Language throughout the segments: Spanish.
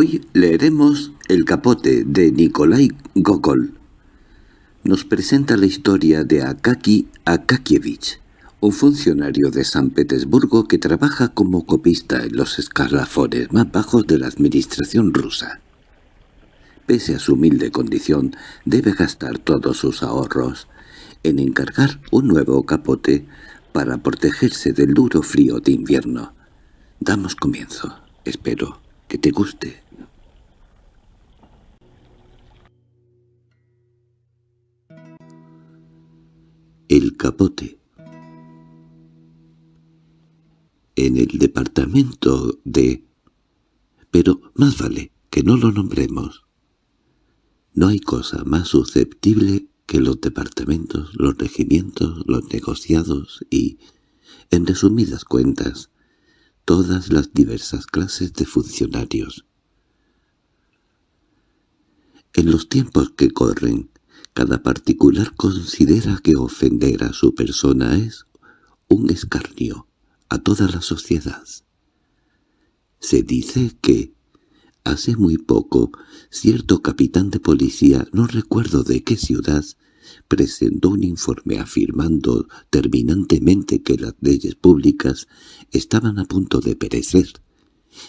Hoy leeremos El capote de Nikolai Gogol. Nos presenta la historia de Akaki Akakievich, un funcionario de San Petersburgo que trabaja como copista en los escalafones más bajos de la administración rusa. Pese a su humilde condición, debe gastar todos sus ahorros en encargar un nuevo capote para protegerse del duro frío de invierno. Damos comienzo. Espero que te guste. El capote En el departamento de... Pero más vale que no lo nombremos. No hay cosa más susceptible que los departamentos, los regimientos, los negociados y, en resumidas cuentas, todas las diversas clases de funcionarios. En los tiempos que corren, cada particular considera que ofender a su persona es un escarnio a toda la sociedad. Se dice que, hace muy poco, cierto capitán de policía, no recuerdo de qué ciudad, presentó un informe afirmando terminantemente que las leyes públicas estaban a punto de perecer,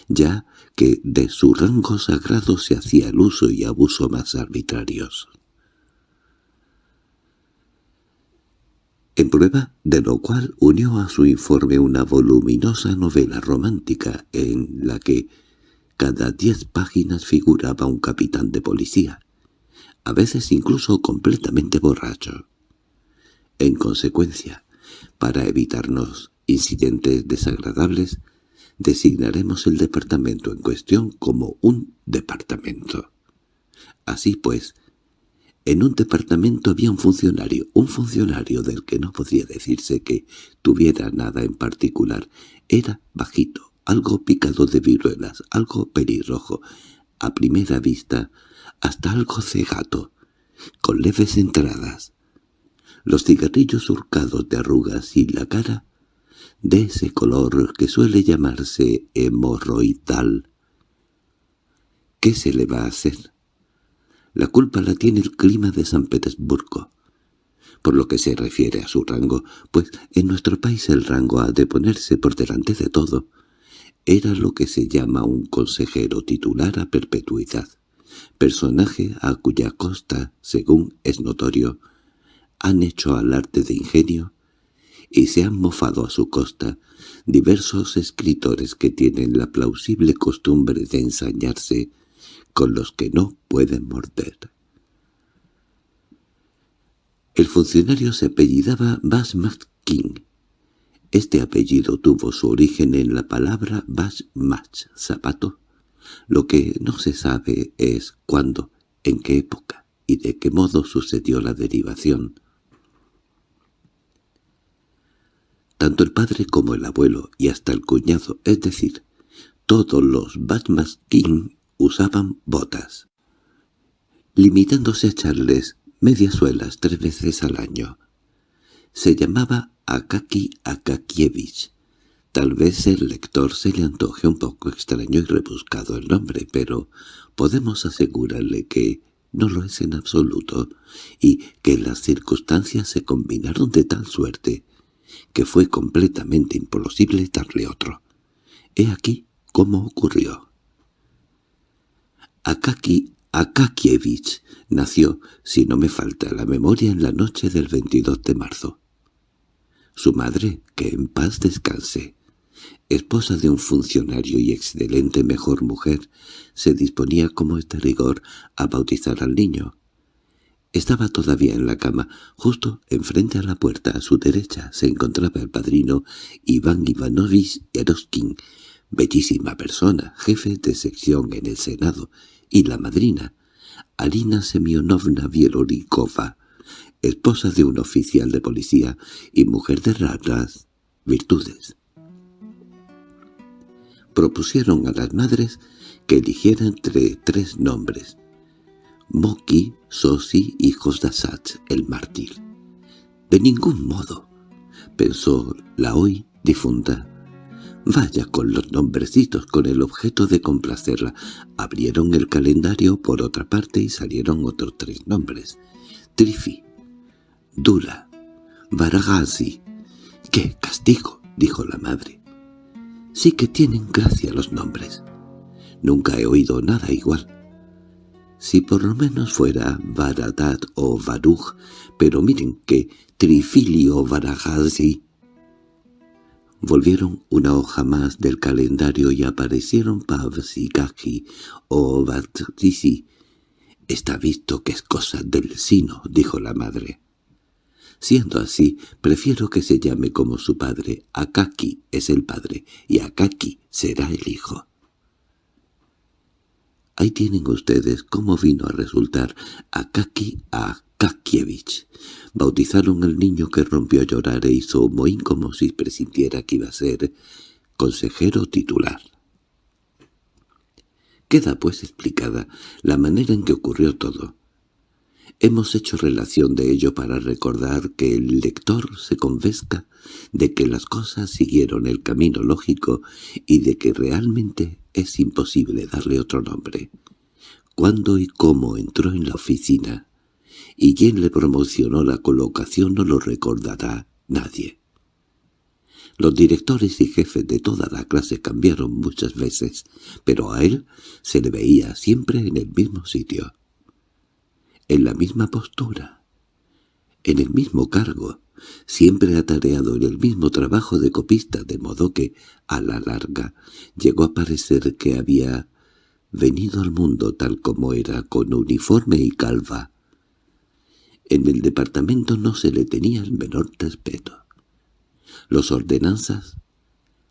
ya que de su rango sagrado se hacía el uso y abuso más arbitrarios. En prueba de lo cual unió a su informe una voluminosa novela romántica en la que cada diez páginas figuraba un capitán de policía, a veces incluso completamente borracho. En consecuencia, para evitarnos incidentes desagradables, designaremos el departamento en cuestión como un departamento. Así pues, en un departamento había un funcionario, un funcionario del que no podía decirse que tuviera nada en particular. Era bajito, algo picado de viruelas, algo pelirrojo, a primera vista hasta algo cegato, con leves entradas. Los cigarrillos surcados de arrugas y la cara, de ese color que suele llamarse hemorroidal. ¿Qué se le va a hacer? La culpa la tiene el clima de San Petersburgo. Por lo que se refiere a su rango, pues en nuestro país el rango ha de ponerse por delante de todo. Era lo que se llama un consejero titular a perpetuidad personaje a cuya costa, según es notorio, han hecho al arte de ingenio y se han mofado a su costa diversos escritores que tienen la plausible costumbre de ensañarse con los que no pueden morder. El funcionario se apellidaba Basmatkin. Este apellido tuvo su origen en la palabra Basmach, zapato, lo que no se sabe es cuándo, en qué época y de qué modo sucedió la derivación. Tanto el padre como el abuelo y hasta el cuñado, es decir, todos los Batmaskin usaban botas, limitándose a echarles medias suelas tres veces al año. Se llamaba Akaki Akakievich, Tal vez el lector se le antoje un poco extraño y rebuscado el nombre, pero podemos asegurarle que no lo es en absoluto, y que las circunstancias se combinaron de tal suerte que fue completamente imposible darle otro. He aquí cómo ocurrió. Akaki Akakievich nació, si no me falta la memoria, en la noche del 22 de marzo. Su madre, que en paz descanse, esposa de un funcionario y excelente mejor mujer, se disponía como este rigor a bautizar al niño. Estaba todavía en la cama, justo enfrente a la puerta a su derecha se encontraba el padrino Iván Ivanovich Eroskin, bellísima persona, jefe de sección en el Senado, y la madrina, Alina Semyonovna Bielorikova, esposa de un oficial de policía y mujer de raras virtudes propusieron a las madres que eligieran entre tres nombres. Moki, Sosi y Josdasach, el mártir. De ningún modo, pensó la hoy difunta. Vaya con los nombrecitos con el objeto de complacerla. Abrieron el calendario por otra parte y salieron otros tres nombres. Trifi, Dula, Varagasi. ¡Qué castigo! dijo la madre. Sí que tienen gracia los nombres. Nunca he oído nada igual. Si por lo menos fuera Varadat o Baruch, pero miren que Trifilio Varagasi Volvieron una hoja más del calendario y aparecieron Pavsikaki o Batrisi. «Está visto que es cosa del sino», dijo la madre. Siendo así, prefiero que se llame como su padre. Akaki es el padre y Akaki será el hijo. Ahí tienen ustedes cómo vino a resultar Akaki a Kakievich. Bautizaron al niño que rompió a llorar e hizo un mohín como si presintiera que iba a ser consejero titular. Queda pues explicada la manera en que ocurrió todo. Hemos hecho relación de ello para recordar que el lector se convenzca de que las cosas siguieron el camino lógico y de que realmente es imposible darle otro nombre. Cuándo y cómo entró en la oficina, y quién le promocionó la colocación no lo recordará nadie. Los directores y jefes de toda la clase cambiaron muchas veces, pero a él se le veía siempre en el mismo sitio, en la misma postura, en el mismo cargo, siempre atareado en el mismo trabajo de copista, de modo que, a la larga, llegó a parecer que había venido al mundo tal como era, con uniforme y calva, en el departamento no se le tenía el menor respeto. Los ordenanzas,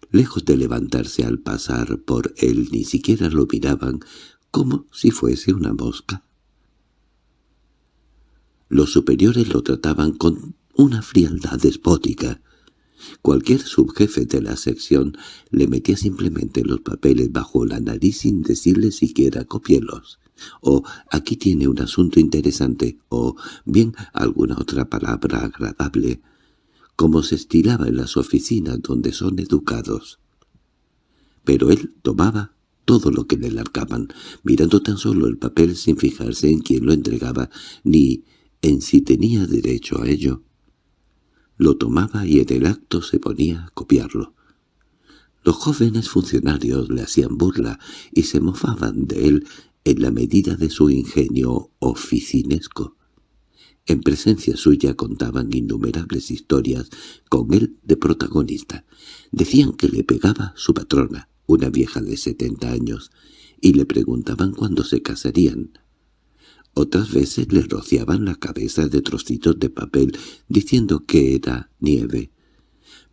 lejos de levantarse al pasar por él, ni siquiera lo miraban como si fuese una mosca. Los superiores lo trataban con una frialdad despótica. Cualquier subjefe de la sección le metía simplemente los papeles bajo la nariz sin decirle siquiera copielos o aquí tiene un asunto interesante, o bien alguna otra palabra agradable, como se estilaba en las oficinas donde son educados. Pero él tomaba todo lo que le largaban, mirando tan solo el papel sin fijarse en quién lo entregaba, ni en si tenía derecho a ello. Lo tomaba y en el acto se ponía a copiarlo. Los jóvenes funcionarios le hacían burla y se mofaban de él en la medida de su ingenio oficinesco. En presencia suya contaban innumerables historias con él de protagonista. Decían que le pegaba su patrona, una vieja de setenta años, y le preguntaban cuándo se casarían. Otras veces le rociaban la cabeza de trocitos de papel, diciendo que era nieve.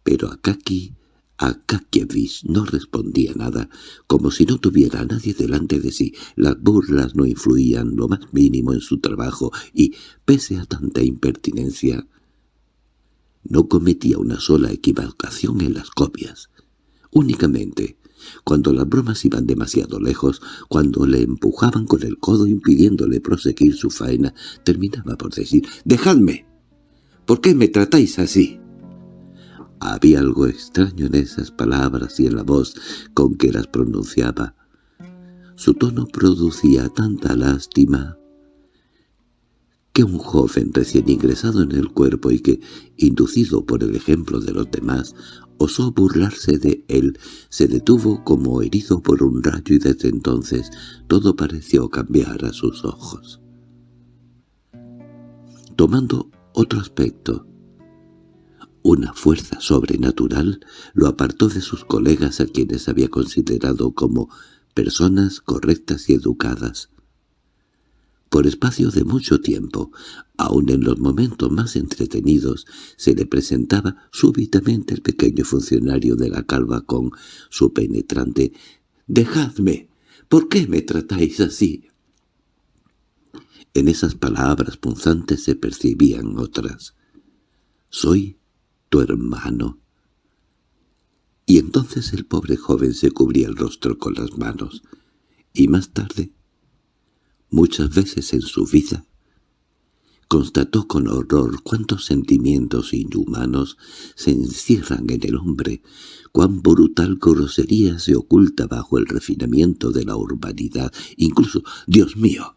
Pero Akaki Akakievich no respondía nada, como si no tuviera a nadie delante de sí. Las burlas no influían lo más mínimo en su trabajo y, pese a tanta impertinencia, no cometía una sola equivocación en las copias. Únicamente, cuando las bromas iban demasiado lejos, cuando le empujaban con el codo impidiéndole proseguir su faena, terminaba por decir «¡Dejadme! ¿Por qué me tratáis así?» Había algo extraño en esas palabras y en la voz con que las pronunciaba. Su tono producía tanta lástima que un joven recién ingresado en el cuerpo y que, inducido por el ejemplo de los demás, osó burlarse de él, se detuvo como herido por un rayo y desde entonces todo pareció cambiar a sus ojos. Tomando otro aspecto, una fuerza sobrenatural lo apartó de sus colegas a quienes había considerado como personas correctas y educadas. Por espacio de mucho tiempo, aun en los momentos más entretenidos, se le presentaba súbitamente el pequeño funcionario de la calva con su penetrante «¡Dejadme! ¿Por qué me tratáis así?» En esas palabras punzantes se percibían otras. «Soy tu hermano. Y entonces el pobre joven se cubría el rostro con las manos, y más tarde, muchas veces en su vida, constató con horror cuántos sentimientos inhumanos se encierran en el hombre, cuán brutal grosería se oculta bajo el refinamiento de la urbanidad, incluso, Dios mío,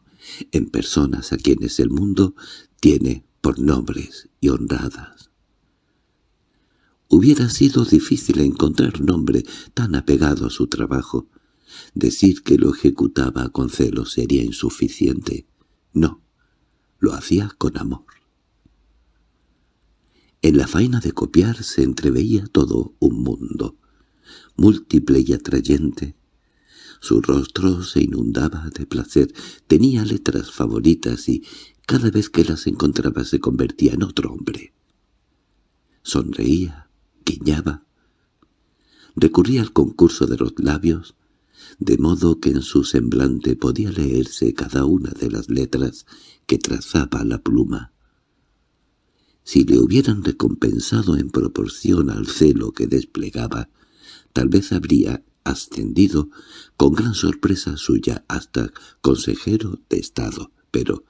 en personas a quienes el mundo tiene por nobles y honradas. Hubiera sido difícil encontrar nombre tan apegado a su trabajo. Decir que lo ejecutaba con celo sería insuficiente. No, lo hacía con amor. En la faena de copiar se entreveía todo un mundo, múltiple y atrayente. Su rostro se inundaba de placer, tenía letras favoritas y cada vez que las encontraba se convertía en otro hombre. Sonreía, recurría al concurso de los labios, de modo que en su semblante podía leerse cada una de las letras que trazaba la pluma. Si le hubieran recompensado en proporción al celo que desplegaba, tal vez habría ascendido con gran sorpresa suya hasta consejero de Estado, pero,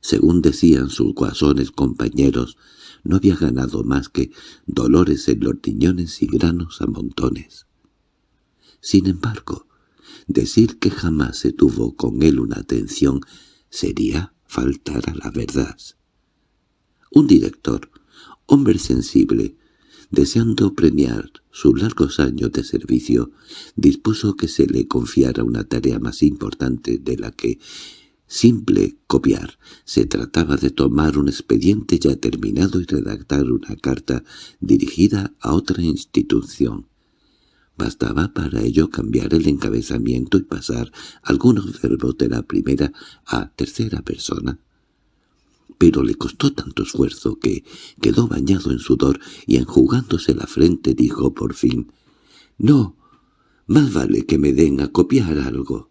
según decían sus guasones compañeros, no había ganado más que dolores en los riñones y granos a montones. Sin embargo, decir que jamás se tuvo con él una atención sería faltar a la verdad. Un director, hombre sensible, deseando premiar sus largos años de servicio, dispuso que se le confiara una tarea más importante de la que simple copiar. Se trataba de tomar un expediente ya terminado y redactar una carta dirigida a otra institución. Bastaba para ello cambiar el encabezamiento y pasar algunos verbos de la primera a tercera persona. Pero le costó tanto esfuerzo que quedó bañado en sudor y enjugándose la frente dijo por fin, «No, más vale que me den a copiar algo».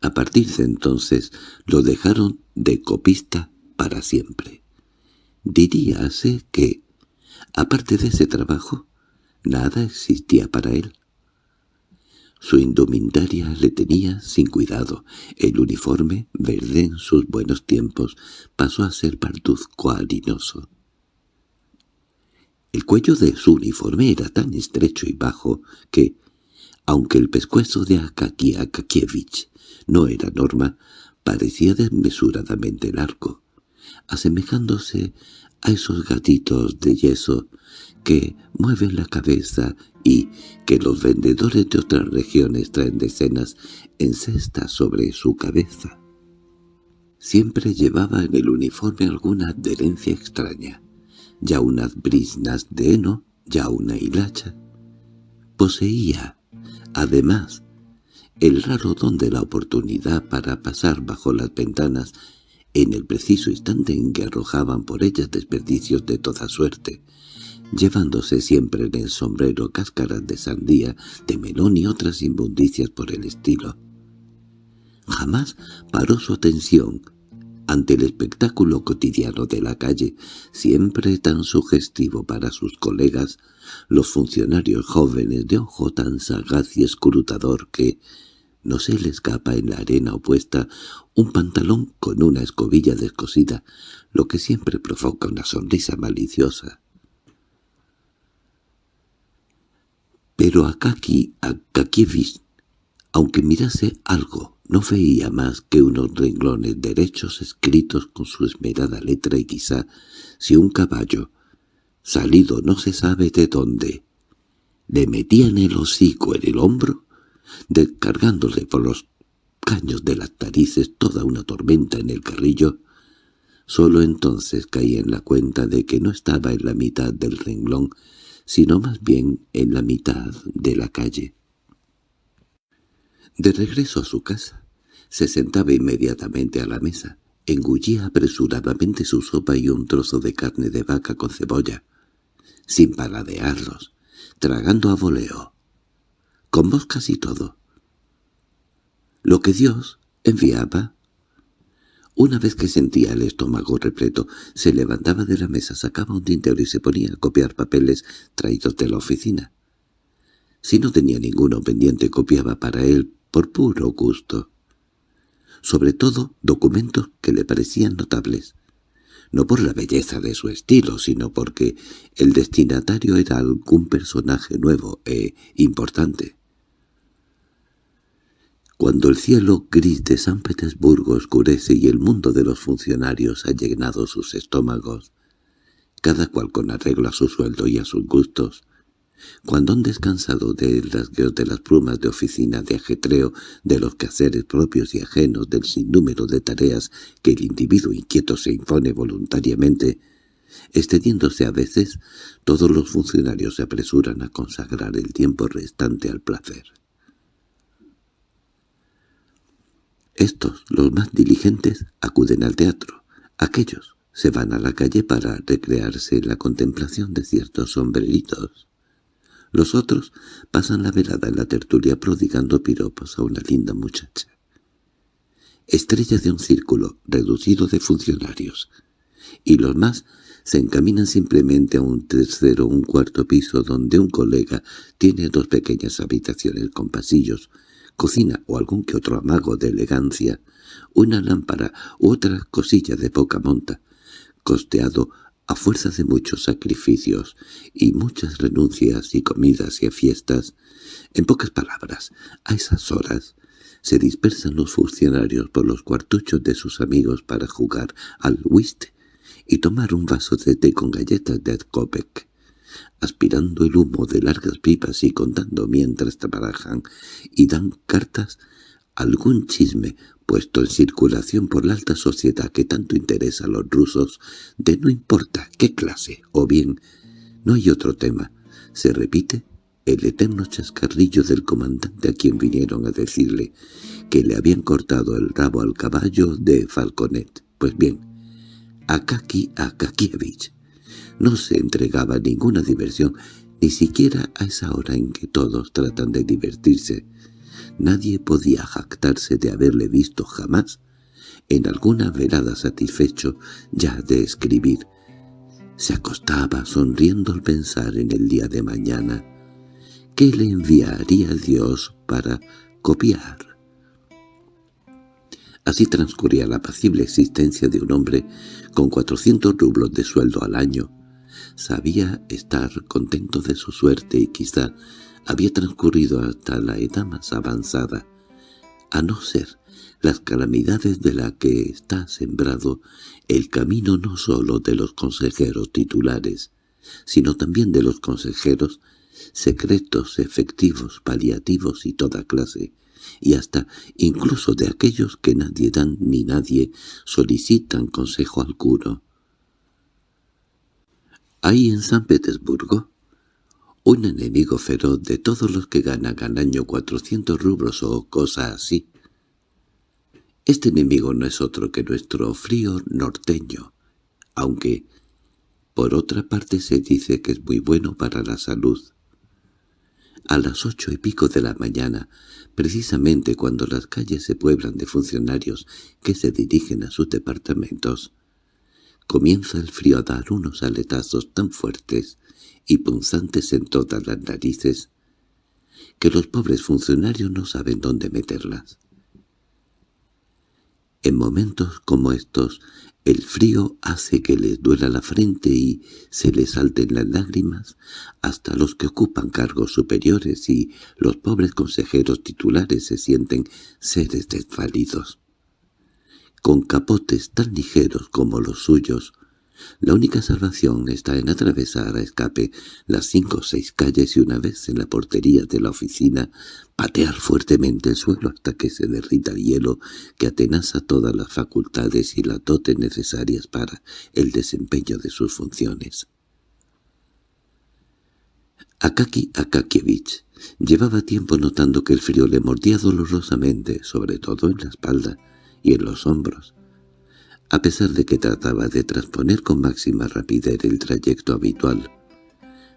A partir de entonces lo dejaron de copista para siempre. Diríase que, aparte de ese trabajo, Nada existía para él. Su indumentaria le tenía sin cuidado. El uniforme, verde en sus buenos tiempos, pasó a ser parduzco harinoso. El cuello de su uniforme era tan estrecho y bajo que, aunque el pescuezo de Akaki Akakievich no era norma, parecía desmesuradamente largo, asemejándose a esos gatitos de yeso que mueven la cabeza y que los vendedores de otras regiones traen decenas en cestas sobre su cabeza. Siempre llevaba en el uniforme alguna adherencia extraña, ya unas brisnas de heno, ya una hilacha. Poseía, además, el raro don de la oportunidad para pasar bajo las ventanas en el preciso instante en que arrojaban por ellas desperdicios de toda suerte, llevándose siempre en el sombrero cáscaras de sandía, de melón y otras inmundicias por el estilo. Jamás paró su atención ante el espectáculo cotidiano de la calle, siempre tan sugestivo para sus colegas, los funcionarios jóvenes de ojo tan sagaz y escrutador que no se le escapa en la arena opuesta un pantalón con una escobilla descosida, lo que siempre provoca una sonrisa maliciosa. Pero Akaki Akakievich, aunque mirase algo, no veía más que unos renglones derechos escritos con su esmerada letra y quizá, si un caballo, salido no se sabe de dónde, le metían el hocico en el hombro, descargándole por los caños de las tarices toda una tormenta en el carrillo, sólo entonces caía en la cuenta de que no estaba en la mitad del renglón, sino más bien en la mitad de la calle. De regreso a su casa, se sentaba inmediatamente a la mesa, engullía apresuradamente su sopa y un trozo de carne de vaca con cebolla, sin paladearlos, tragando a voleo, con moscas y todo. Lo que Dios enviaba una vez que sentía el estómago repleto, se levantaba de la mesa, sacaba un tintero y se ponía a copiar papeles traídos de la oficina. Si no tenía ninguno pendiente, copiaba para él por puro gusto. sobre todo documentos que le parecían notables, no por la belleza de su estilo, sino porque el destinatario era algún personaje nuevo e importante. Cuando el cielo gris de San Petersburgo oscurece y el mundo de los funcionarios ha llenado sus estómagos, cada cual con arreglo a su sueldo y a sus gustos, cuando han descansado del rasgueo de las plumas de oficina de ajetreo, de los quehaceres propios y ajenos, del sinnúmero de tareas que el individuo inquieto se impone voluntariamente, extendiéndose a veces, todos los funcionarios se apresuran a consagrar el tiempo restante al placer. Estos, los más diligentes, acuden al teatro. Aquellos se van a la calle para recrearse en la contemplación de ciertos sombreritos. Los otros pasan la velada en la tertulia prodigando piropos a una linda muchacha. Estrella de un círculo reducido de funcionarios. Y los más se encaminan simplemente a un tercero o un cuarto piso donde un colega tiene dos pequeñas habitaciones con pasillos, cocina o algún que otro amago de elegancia, una lámpara u otra cosilla de poca monta, costeado a fuerza de muchos sacrificios y muchas renuncias y comidas y fiestas, en pocas palabras, a esas horas se dispersan los funcionarios por los cuartuchos de sus amigos para jugar al whist y tomar un vaso de té con galletas de Kopek aspirando el humo de largas pipas y contando mientras trabajan y dan cartas algún chisme puesto en circulación por la alta sociedad que tanto interesa a los rusos, de no importa qué clase, o bien, no hay otro tema, se repite el eterno chascarrillo del comandante a quien vinieron a decirle que le habían cortado el rabo al caballo de Falconet. Pues bien, Akaki Akakievich no se entregaba ninguna diversión, ni siquiera a esa hora en que todos tratan de divertirse. Nadie podía jactarse de haberle visto jamás en alguna velada satisfecho ya de escribir. Se acostaba sonriendo al pensar en el día de mañana. ¿Qué le enviaría Dios para copiar? Así transcurría la apacible existencia de un hombre con cuatrocientos rublos de sueldo al año, Sabía estar contento de su suerte y quizá había transcurrido hasta la edad más avanzada, a no ser las calamidades de la que está sembrado el camino no sólo de los consejeros titulares, sino también de los consejeros secretos, efectivos, paliativos y toda clase, y hasta incluso de aquellos que nadie dan ni nadie solicitan consejo alguno. Hay en San Petersburgo un enemigo feroz de todos los que ganan al año cuatrocientos rubros o cosa así. Este enemigo no es otro que nuestro frío norteño, aunque por otra parte se dice que es muy bueno para la salud. A las ocho y pico de la mañana, precisamente cuando las calles se pueblan de funcionarios que se dirigen a sus departamentos, Comienza el frío a dar unos aletazos tan fuertes y punzantes en todas las narices que los pobres funcionarios no saben dónde meterlas. En momentos como estos, el frío hace que les duela la frente y se les salten las lágrimas hasta los que ocupan cargos superiores y los pobres consejeros titulares se sienten seres desvalidos con capotes tan ligeros como los suyos. La única salvación está en atravesar a escape las cinco o seis calles y una vez en la portería de la oficina patear fuertemente el suelo hasta que se derrita el hielo que atenaza todas las facultades y las dotes necesarias para el desempeño de sus funciones. Akaki Akakievich llevaba tiempo notando que el frío le mordía dolorosamente, sobre todo en la espalda, y en los hombros. A pesar de que trataba de transponer con máxima rapidez el trayecto habitual,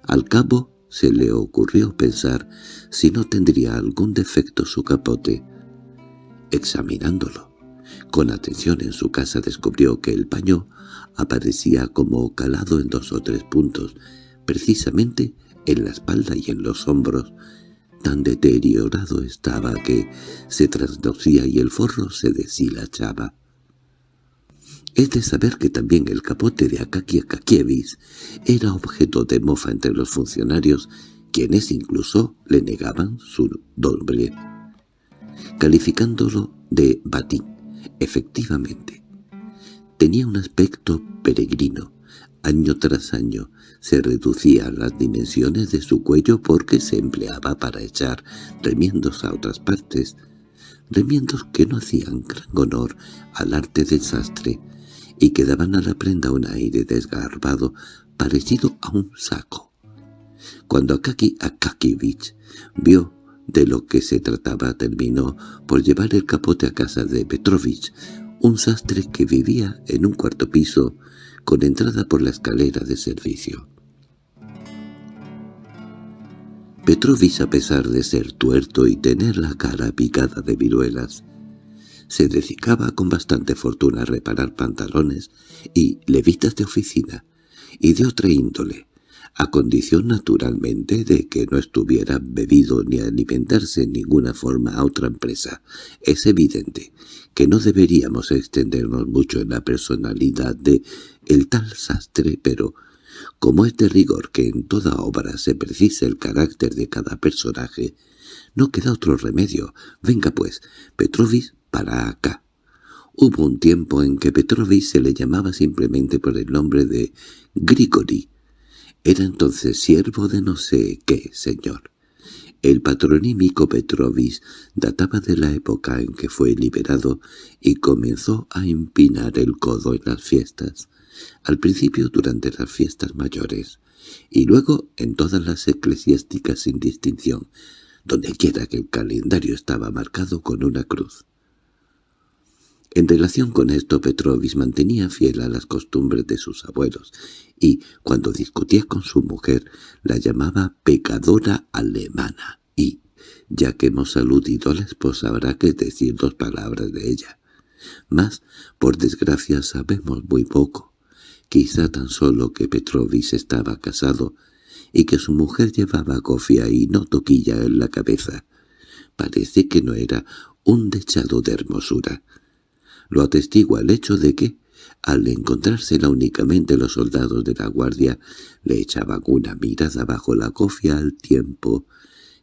al cabo se le ocurrió pensar si no tendría algún defecto su capote. Examinándolo con atención en su casa descubrió que el paño aparecía como calado en dos o tres puntos, precisamente en la espalda y en los hombros, tan deteriorado estaba que se trasdocía y el forro se deshilachaba. Es de saber que también el capote de Akaki Akakievich era objeto de mofa entre los funcionarios, quienes incluso le negaban su nombre, calificándolo de batín. Efectivamente, tenía un aspecto peregrino. Año tras año se reducían las dimensiones de su cuello porque se empleaba para echar remiendos a otras partes, remiendos que no hacían gran honor al arte del sastre, y que daban a la prenda un aire desgarbado parecido a un saco. Cuando Akaki Akakivich vio de lo que se trataba terminó por llevar el capote a casa de Petrovich, un sastre que vivía en un cuarto piso con entrada por la escalera de servicio. Petrovich, a pesar de ser tuerto y tener la cara picada de viruelas, se dedicaba con bastante fortuna a reparar pantalones y levitas de oficina, y de otra índole, a condición naturalmente de que no estuviera bebido ni alimentarse en ninguna forma a otra empresa. Es evidente que no deberíamos extendernos mucho en la personalidad de el tal sastre, pero como es de rigor que en toda obra se precisa el carácter de cada personaje, no queda otro remedio. Venga pues, Petrovich para acá. Hubo un tiempo en que Petrovich se le llamaba simplemente por el nombre de Grigori. Era entonces siervo de no sé qué, señor. El patronímico Petrovich databa de la época en que fue liberado y comenzó a empinar el codo en las fiestas, al principio durante las fiestas mayores, y luego en todas las eclesiásticas sin distinción, donde quiera que el calendario estaba marcado con una cruz. En relación con esto Petrovich mantenía fiel a las costumbres de sus abuelos, y cuando discutía con su mujer la llamaba pecadora alemana, y, ya que hemos aludido a la esposa habrá que decir dos palabras de ella. Mas, por desgracia, sabemos muy poco. Quizá tan solo que Petrovich estaba casado y que su mujer llevaba cofia y no toquilla en la cabeza. Parece que no era un dechado de hermosura, lo atestigua el hecho de que, al encontrársela únicamente los soldados de la guardia, le echaban una mirada bajo la cofia al tiempo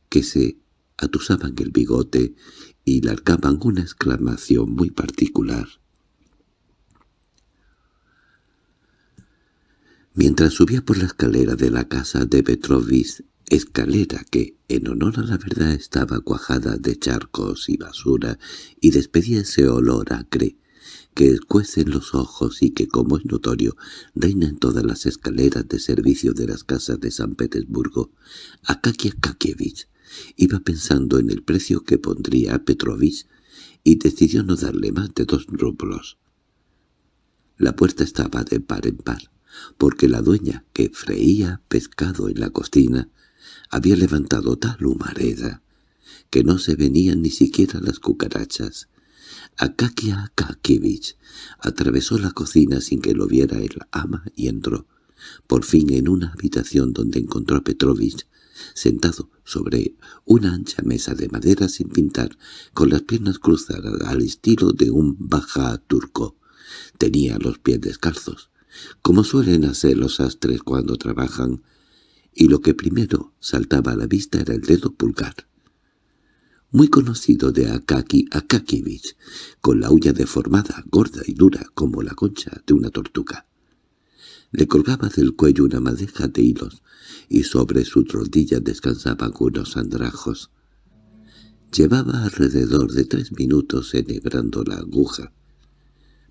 que se atusaban el bigote y largaban una exclamación muy particular. Mientras subía por la escalera de la casa de Petrovich, escalera que, en honor a la verdad, estaba cuajada de charcos y basura y despedía ese olor acre que escuece los ojos y que, como es notorio, reina en todas las escaleras de servicio de las casas de San Petersburgo, Akaki Akakievich iba pensando en el precio que pondría Petrovich y decidió no darle más de dos rublos. La puerta estaba de par en par, porque la dueña, que freía pescado en la cocina, había levantado tal humareda que no se venían ni siquiera las cucarachas. Akakia Akakievich atravesó la cocina sin que lo viera el ama y entró, por fin en una habitación donde encontró a Petrovich, sentado sobre una ancha mesa de madera sin pintar, con las piernas cruzadas al estilo de un baja turco. Tenía los pies descalzos, como suelen hacer los astres cuando trabajan, y lo que primero saltaba a la vista era el dedo pulgar. Muy conocido de Akaki Akakievich, con la uña deformada, gorda y dura como la concha de una tortuga. Le colgaba del cuello una madeja de hilos, y sobre sus rodillas descansaban unos andrajos. Llevaba alrededor de tres minutos enhebrando la aguja,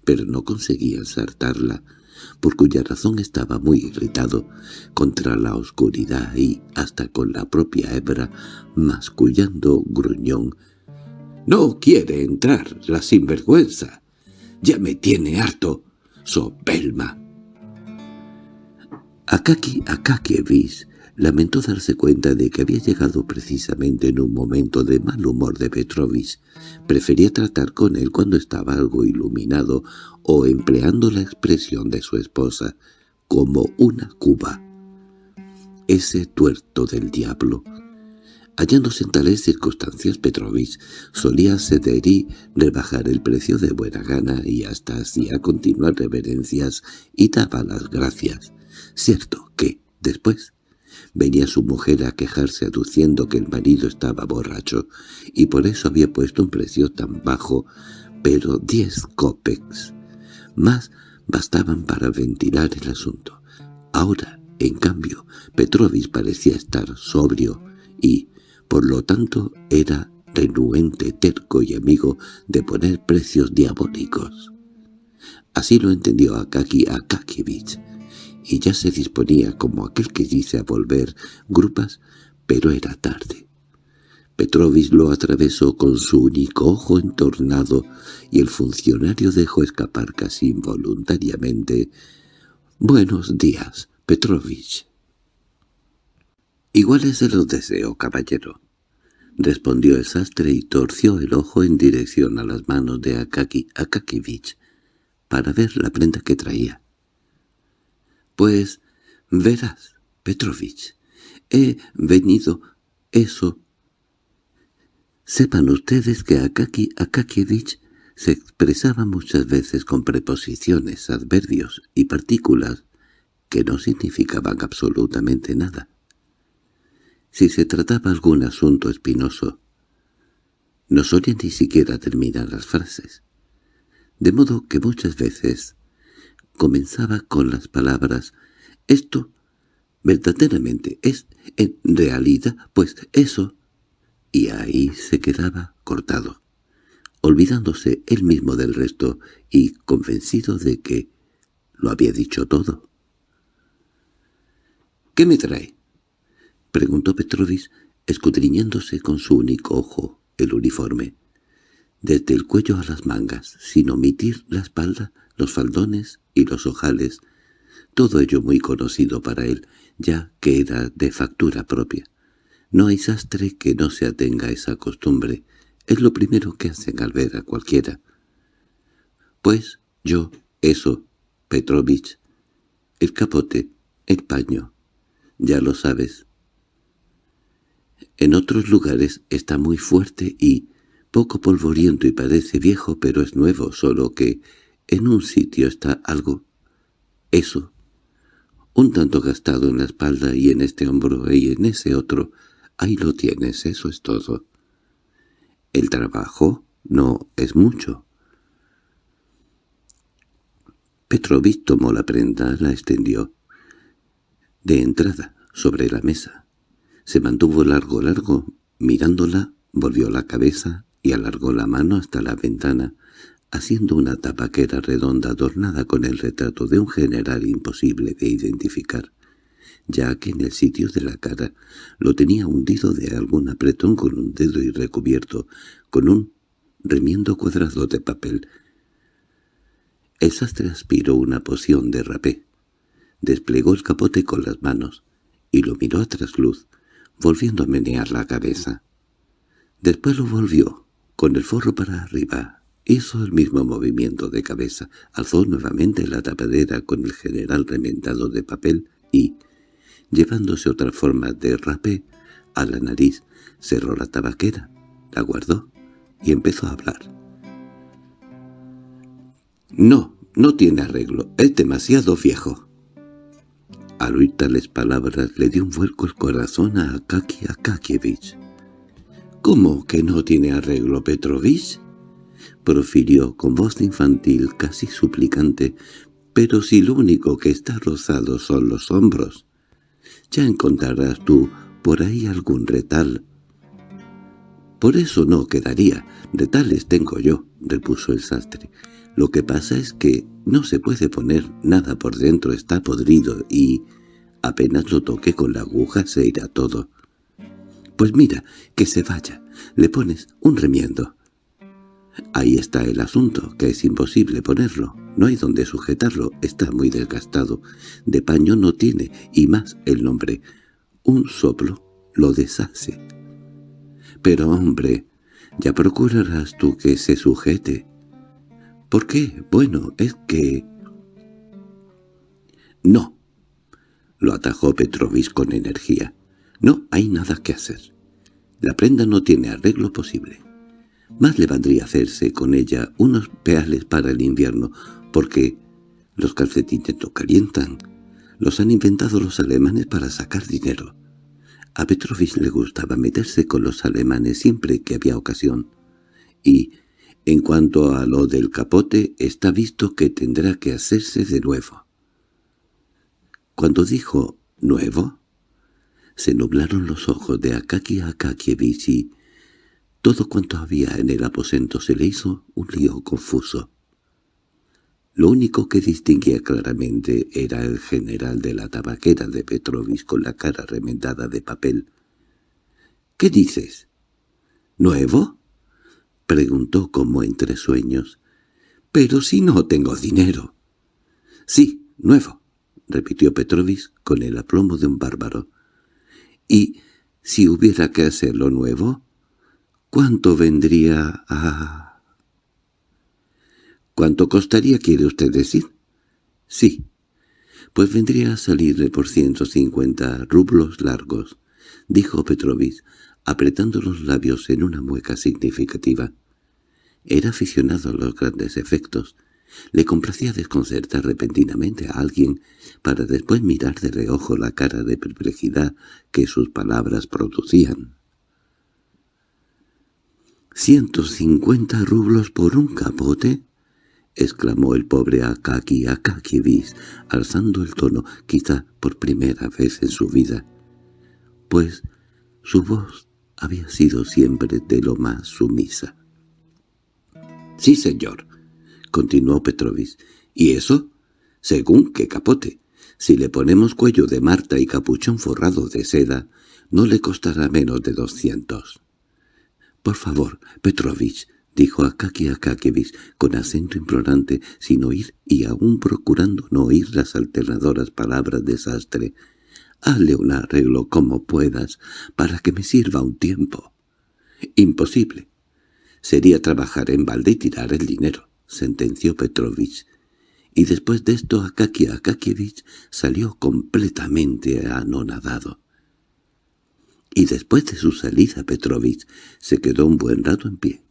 pero no conseguía ensartarla, por cuya razón estaba muy irritado contra la oscuridad y hasta con la propia hebra, mascullando gruñón. «¡No quiere entrar, la sinvergüenza! ¡Ya me tiene harto! ¡Sopelma!» Akaki Akakievich lamentó darse cuenta de que había llegado precisamente en un momento de mal humor de Petrovich. Prefería tratar con él cuando estaba algo iluminado o empleando la expresión de su esposa, como una cuba. Ese tuerto del diablo. Hallándose en tales circunstancias, Petrovich solía ceder y rebajar el precio de buena gana y hasta hacía continuar reverencias y daba las gracias. Cierto que, después, venía su mujer a quejarse aduciendo que el marido estaba borracho y por eso había puesto un precio tan bajo, pero diez copex más bastaban para ventilar el asunto. Ahora, en cambio, Petrovich parecía estar sobrio y, por lo tanto, era renuente, terco y amigo de poner precios diabólicos. Así lo entendió Akaki Akakievich, y ya se disponía como aquel que dice a volver grupas, pero era tarde. Petrovich lo atravesó con su único ojo entornado y el funcionario dejó escapar casi involuntariamente «Buenos días, Petrovich». «Iguales se los deseo, caballero», respondió el sastre y torció el ojo en dirección a las manos de Akaki Akakivich para ver la prenda que traía. «Pues, verás, Petrovich, he venido eso». Sepan ustedes que Akaki Akakievich se expresaba muchas veces con preposiciones, adverbios y partículas que no significaban absolutamente nada si se trataba algún asunto espinoso. No solía ni siquiera terminar las frases, de modo que muchas veces comenzaba con las palabras «esto verdaderamente es en realidad, pues eso», y ahí se quedaba cortado, olvidándose él mismo del resto y convencido de que lo había dicho todo. «¿Qué me trae?» —preguntó Petrovich, escudriñándose con su único ojo el uniforme. Desde el cuello a las mangas, sin omitir la espalda, los faldones y los ojales, todo ello muy conocido para él, ya que era de factura propia. No hay sastre que no se atenga a esa costumbre, es lo primero que hacen al ver a cualquiera. Pues yo, eso, Petrovich, el capote, el paño, ya lo sabes, en otros lugares está muy fuerte y poco polvoriento y parece viejo, pero es nuevo, solo que en un sitio está algo, eso, un tanto gastado en la espalda y en este hombro y en ese otro, ahí lo tienes, eso es todo. El trabajo no es mucho. Petrovich tomó la prenda, la extendió. De entrada, sobre la mesa. Se mantuvo largo largo, mirándola, volvió la cabeza y alargó la mano hasta la ventana, haciendo una tapaquera redonda adornada con el retrato de un general imposible de identificar, ya que en el sitio de la cara lo tenía hundido de algún apretón con un dedo y recubierto con un remiendo cuadrado de papel. El sastre aspiró una poción de rapé, desplegó el capote con las manos y lo miró a trasluz, volviendo a menear la cabeza. Después lo volvió, con el forro para arriba. Hizo el mismo movimiento de cabeza, alzó nuevamente la tapadera con el general remendado de papel y, llevándose otra forma de rapé a la nariz, cerró la tabaquera, la guardó y empezó a hablar. «No, no tiene arreglo, es demasiado viejo». Al oír tales palabras le dio un vuelco el corazón a Akaki Akakievich. —¿Cómo que no tiene arreglo Petrovich? —profirió con voz infantil casi suplicante—, pero si lo único que está rozado son los hombros. Ya encontrarás tú por ahí algún retal. —Por eso no quedaría. Retales tengo yo —repuso el sastre. Lo que pasa es que no se puede poner nada por dentro, está podrido y apenas lo toque con la aguja se irá todo. Pues mira, que se vaya, le pones un remiendo. Ahí está el asunto, que es imposible ponerlo, no hay donde sujetarlo, está muy desgastado, de paño no tiene, y más el nombre. Un soplo lo deshace. Pero hombre, ya procurarás tú que se sujete. ¿Por qué? Bueno, es que... No, lo atajó Petrovich con energía. No hay nada que hacer. La prenda no tiene arreglo posible. Más le valdría hacerse con ella unos peales para el invierno, porque los calcetines no calientan. Los han inventado los alemanes para sacar dinero. A Petrovich le gustaba meterse con los alemanes siempre que había ocasión. Y, en cuanto a lo del capote, está visto que tendrá que hacerse de nuevo. Cuando dijo «nuevo», se nublaron los ojos de Akaki Akakievich y todo cuanto había en el aposento se le hizo un lío confuso. Lo único que distinguía claramente era el general de la tabaquera de Petrovich con la cara remendada de papel. —¿Qué dices? —¿Nuevo? —preguntó como entre sueños. —Pero si no tengo dinero. —Sí, nuevo —repitió Petrovich con el aplomo de un bárbaro. —¿Y si hubiera que hacerlo nuevo? ¿Cuánto vendría a...? —¿Cuánto costaría, quiere usted decir? —Sí. Pues vendría a salirle por ciento cincuenta rublos largos —dijo Petrovich, apretando los labios en una mueca significativa. Era aficionado a los grandes efectos. Le complacía desconcertar repentinamente a alguien para después mirar de reojo la cara de perplejidad que sus palabras producían. —¿Ciento cincuenta rublos por un capote? —exclamó el pobre Akaki Akakievich, alzando el tono, quizá por primera vez en su vida. Pues su voz había sido siempre de lo más sumisa. —Sí, señor —continuó Petrovich—, ¿y eso? Según qué capote. Si le ponemos cuello de Marta y capuchón forrado de seda, no le costará menos de doscientos. —Por favor, Petrovich —dijo Akaki Akakevich con acento implorante, sin oír y aún procurando no oír las alternadoras palabras de sastre. «Hazle un arreglo como puedas, para que me sirva un tiempo». «Imposible. Sería trabajar en balde y tirar el dinero», sentenció Petrovich. Y después de esto Akaki Akakievich salió completamente anonadado. Y después de su salida Petrovich se quedó un buen rato en pie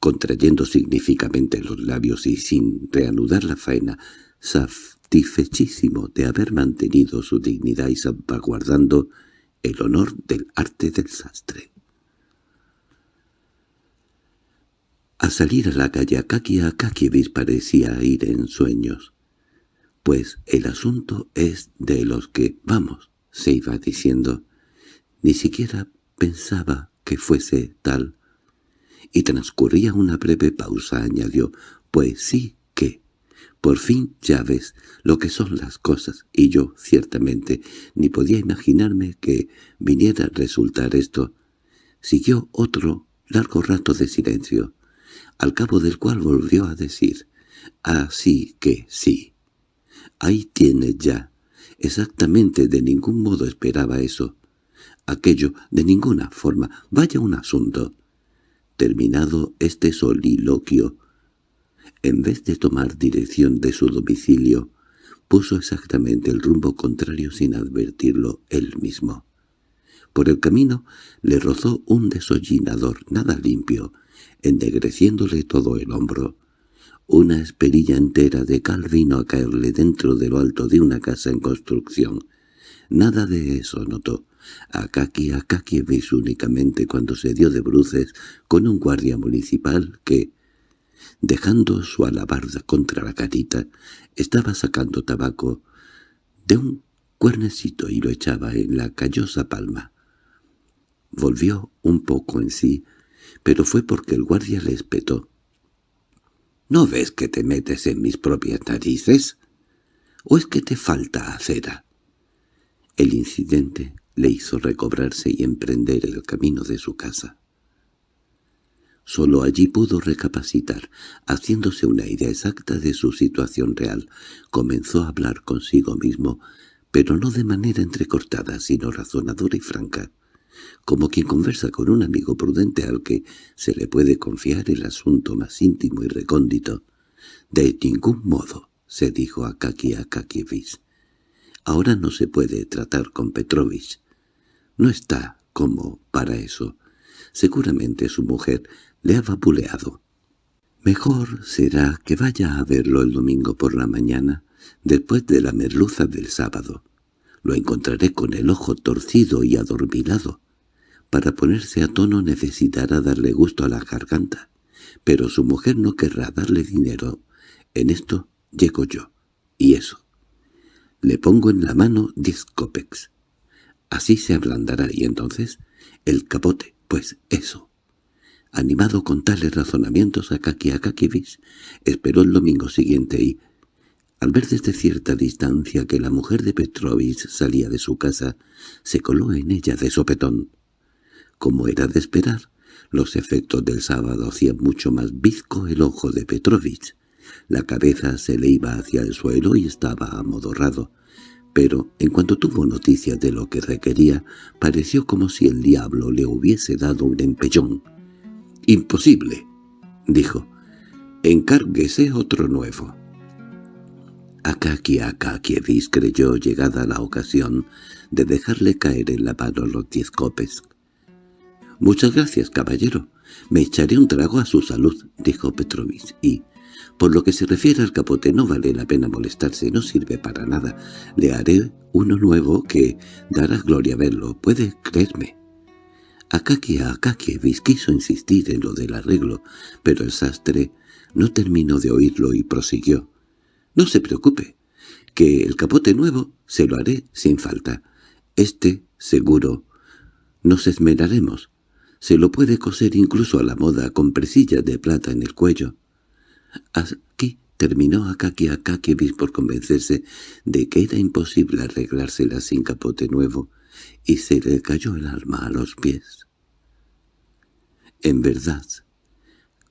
contrayendo significativamente los labios y sin reanudar la faena, satisfechísimo de haber mantenido su dignidad y salvaguardando el honor del arte del sastre. Al salir a la calle Akaki Akakievich parecía ir en sueños. Pues el asunto es de los que, vamos, se iba diciendo, ni siquiera pensaba que fuese tal y transcurría una breve pausa, añadió, «Pues sí que, por fin ya ves lo que son las cosas, y yo, ciertamente, ni podía imaginarme que viniera a resultar esto». Siguió otro largo rato de silencio, al cabo del cual volvió a decir, «Así que sí. Ahí tienes ya. Exactamente de ningún modo esperaba eso. Aquello de ninguna forma. Vaya un asunto. Terminado este soliloquio, en vez de tomar dirección de su domicilio, puso exactamente el rumbo contrario sin advertirlo él mismo. Por el camino le rozó un desollinador nada limpio, ennegreciéndole todo el hombro. Una esperilla entera de cal vino a caerle dentro de lo alto de una casa en construcción. Nada de eso notó. Akaki Akakievich únicamente cuando se dio de bruces con un guardia municipal que, dejando su alabarda contra la carita, estaba sacando tabaco de un cuernecito y lo echaba en la callosa palma. Volvió un poco en sí, pero fue porque el guardia le espetó. —¿No ves que te metes en mis propias narices? ¿O es que te falta acera? El incidente le hizo recobrarse y emprender el camino de su casa. Solo allí pudo recapacitar, haciéndose una idea exacta de su situación real. Comenzó a hablar consigo mismo, pero no de manera entrecortada, sino razonadora y franca, como quien conversa con un amigo prudente al que se le puede confiar el asunto más íntimo y recóndito. «De ningún modo», se dijo a Kaki Akakievich. «Ahora no se puede tratar con Petrovich. No está como para eso. Seguramente su mujer le ha vapuleado. Mejor será que vaya a verlo el domingo por la mañana, después de la merluza del sábado. Lo encontraré con el ojo torcido y adormilado. Para ponerse a tono necesitará darle gusto a la garganta, pero su mujer no querrá darle dinero. En esto llego yo. Y eso. Le pongo en la mano diez copex. Así se ablandará y entonces el capote, pues eso. Animado con tales razonamientos, Akaki Akakivis esperó el domingo siguiente y, al ver desde cierta distancia que la mujer de Petrovich salía de su casa, se coló en ella de sopetón. Como era de esperar, los efectos del sábado hacían mucho más bizco el ojo de Petrovich. La cabeza se le iba hacia el suelo y estaba amodorrado, pero en cuanto tuvo noticias de lo que requería, pareció como si el diablo le hubiese dado un empellón. «Imposible», dijo. «Encárguese otro nuevo». Akaki Akakievich creyó llegada la ocasión de dejarle caer en la mano los diez copes. «Muchas gracias, caballero. Me echaré un trago a su salud», dijo Petrovich, y, por lo que se refiere al capote, no vale la pena molestarse, no sirve para nada. Le haré uno nuevo que dará gloria verlo, puede creerme. Akaki Akakievich quiso insistir en lo del arreglo, pero el sastre no terminó de oírlo y prosiguió. «No se preocupe, que el capote nuevo se lo haré sin falta. Este, seguro, nos esmeraremos. Se lo puede coser incluso a la moda con presillas de plata en el cuello». Aquí terminó Akaki Akakievich por convencerse de que era imposible arreglársela sin capote nuevo, y se le cayó el alma a los pies. En verdad,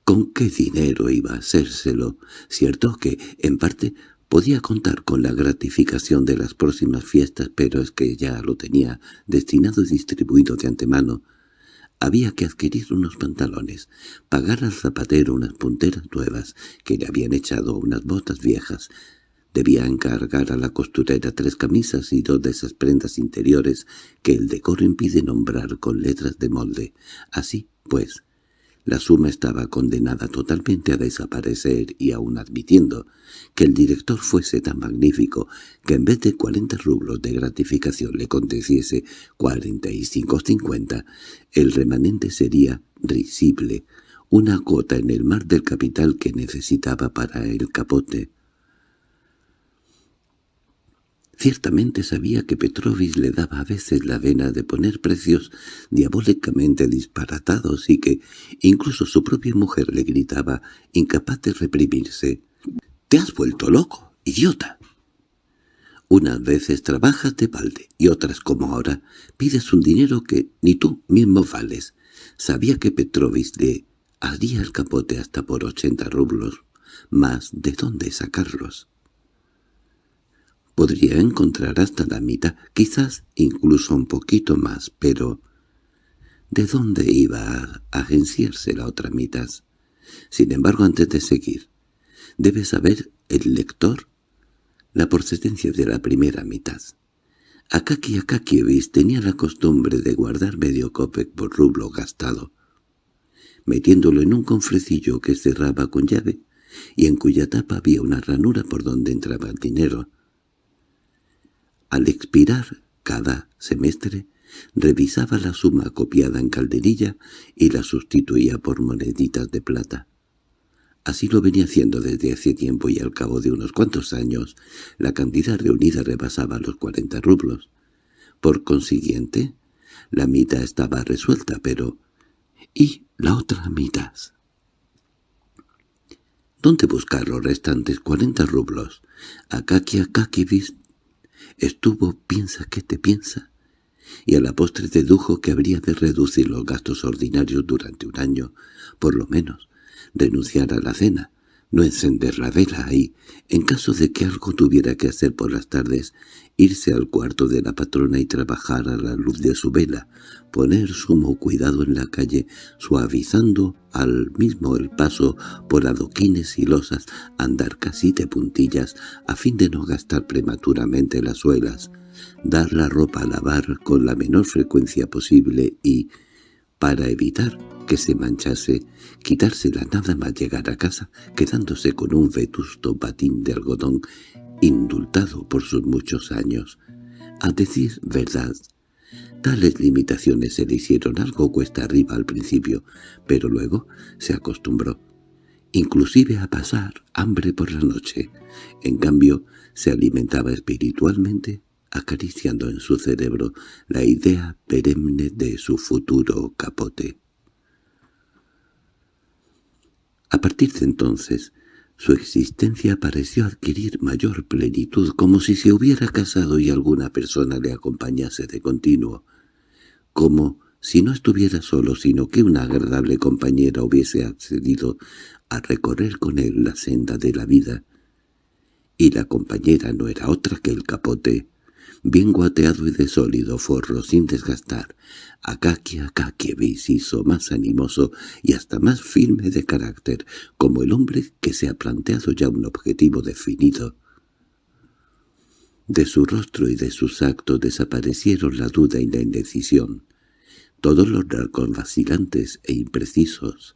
¿con qué dinero iba a hacérselo? Cierto que, en parte, podía contar con la gratificación de las próximas fiestas, pero es que ya lo tenía destinado y distribuido de antemano. Había que adquirir unos pantalones, pagar al zapatero unas punteras nuevas que le habían echado unas botas viejas, Debía encargar a la costurera tres camisas y dos de esas prendas interiores que el decoro impide nombrar con letras de molde. Así, pues, la suma estaba condenada totalmente a desaparecer y aun admitiendo que el director fuese tan magnífico que en vez de cuarenta rublos de gratificación le aconteciese cuarenta y cinco cincuenta, el remanente sería risible, una gota en el mar del capital que necesitaba para el capote. Ciertamente sabía que Petrovich le daba a veces la vena de poner precios diabólicamente disparatados y que incluso su propia mujer le gritaba, incapaz de reprimirse, «¡Te has vuelto loco, idiota!». Unas veces trabajas de balde y otras, como ahora, pides un dinero que ni tú mismo vales. Sabía que Petrovich le haría el capote hasta por ochenta rublos, más de dónde sacarlos. Podría encontrar hasta la mitad, quizás incluso un poquito más, pero ¿de dónde iba a agenciarse la otra mitad? Sin embargo, antes de seguir, debe saber el lector la procedencia de la primera mitad. Akaki Akakievich tenía la costumbre de guardar medio copec por rublo gastado, metiéndolo en un confrecillo que cerraba con llave y en cuya tapa había una ranura por donde entraba el dinero. Al expirar cada semestre, revisaba la suma copiada en calderilla y la sustituía por moneditas de plata. Así lo venía haciendo desde hace tiempo y al cabo de unos cuantos años la cantidad reunida rebasaba los cuarenta rublos. Por consiguiente, la mitad estaba resuelta, pero ¿y la otra mitad? ¿Dónde buscar los restantes cuarenta rublos? Akaki Akakivist Estuvo piensa que te piensa, y a la postre dedujo que habría de reducir los gastos ordinarios durante un año, por lo menos, renunciar a la cena, no encender la vela y, en caso de que algo tuviera que hacer por las tardes, irse al cuarto de la patrona y trabajar a la luz de su vela, poner sumo cuidado en la calle, suavizando al mismo el paso por adoquines y losas, andar casi de puntillas, a fin de no gastar prematuramente las suelas, dar la ropa a lavar con la menor frecuencia posible y, para evitar que se manchase, quitársela nada más llegar a casa, quedándose con un vetusto patín de algodón indultado por sus muchos años. A decir verdad, tales limitaciones se le hicieron algo cuesta arriba al principio, pero luego se acostumbró, inclusive a pasar hambre por la noche. En cambio, se alimentaba espiritualmente, acariciando en su cerebro la idea perenne de su futuro capote. A partir de entonces, su existencia pareció adquirir mayor plenitud, como si se hubiera casado y alguna persona le acompañase de continuo, como si no estuviera solo, sino que una agradable compañera hubiese accedido a recorrer con él la senda de la vida, y la compañera no era otra que el capote, bien guateado y de sólido forro sin desgastar, Akaki Akakievich hizo más animoso y hasta más firme de carácter, como el hombre que se ha planteado ya un objetivo definido. De su rostro y de sus actos desaparecieron la duda y la indecisión, todos los rasgos vacilantes e imprecisos.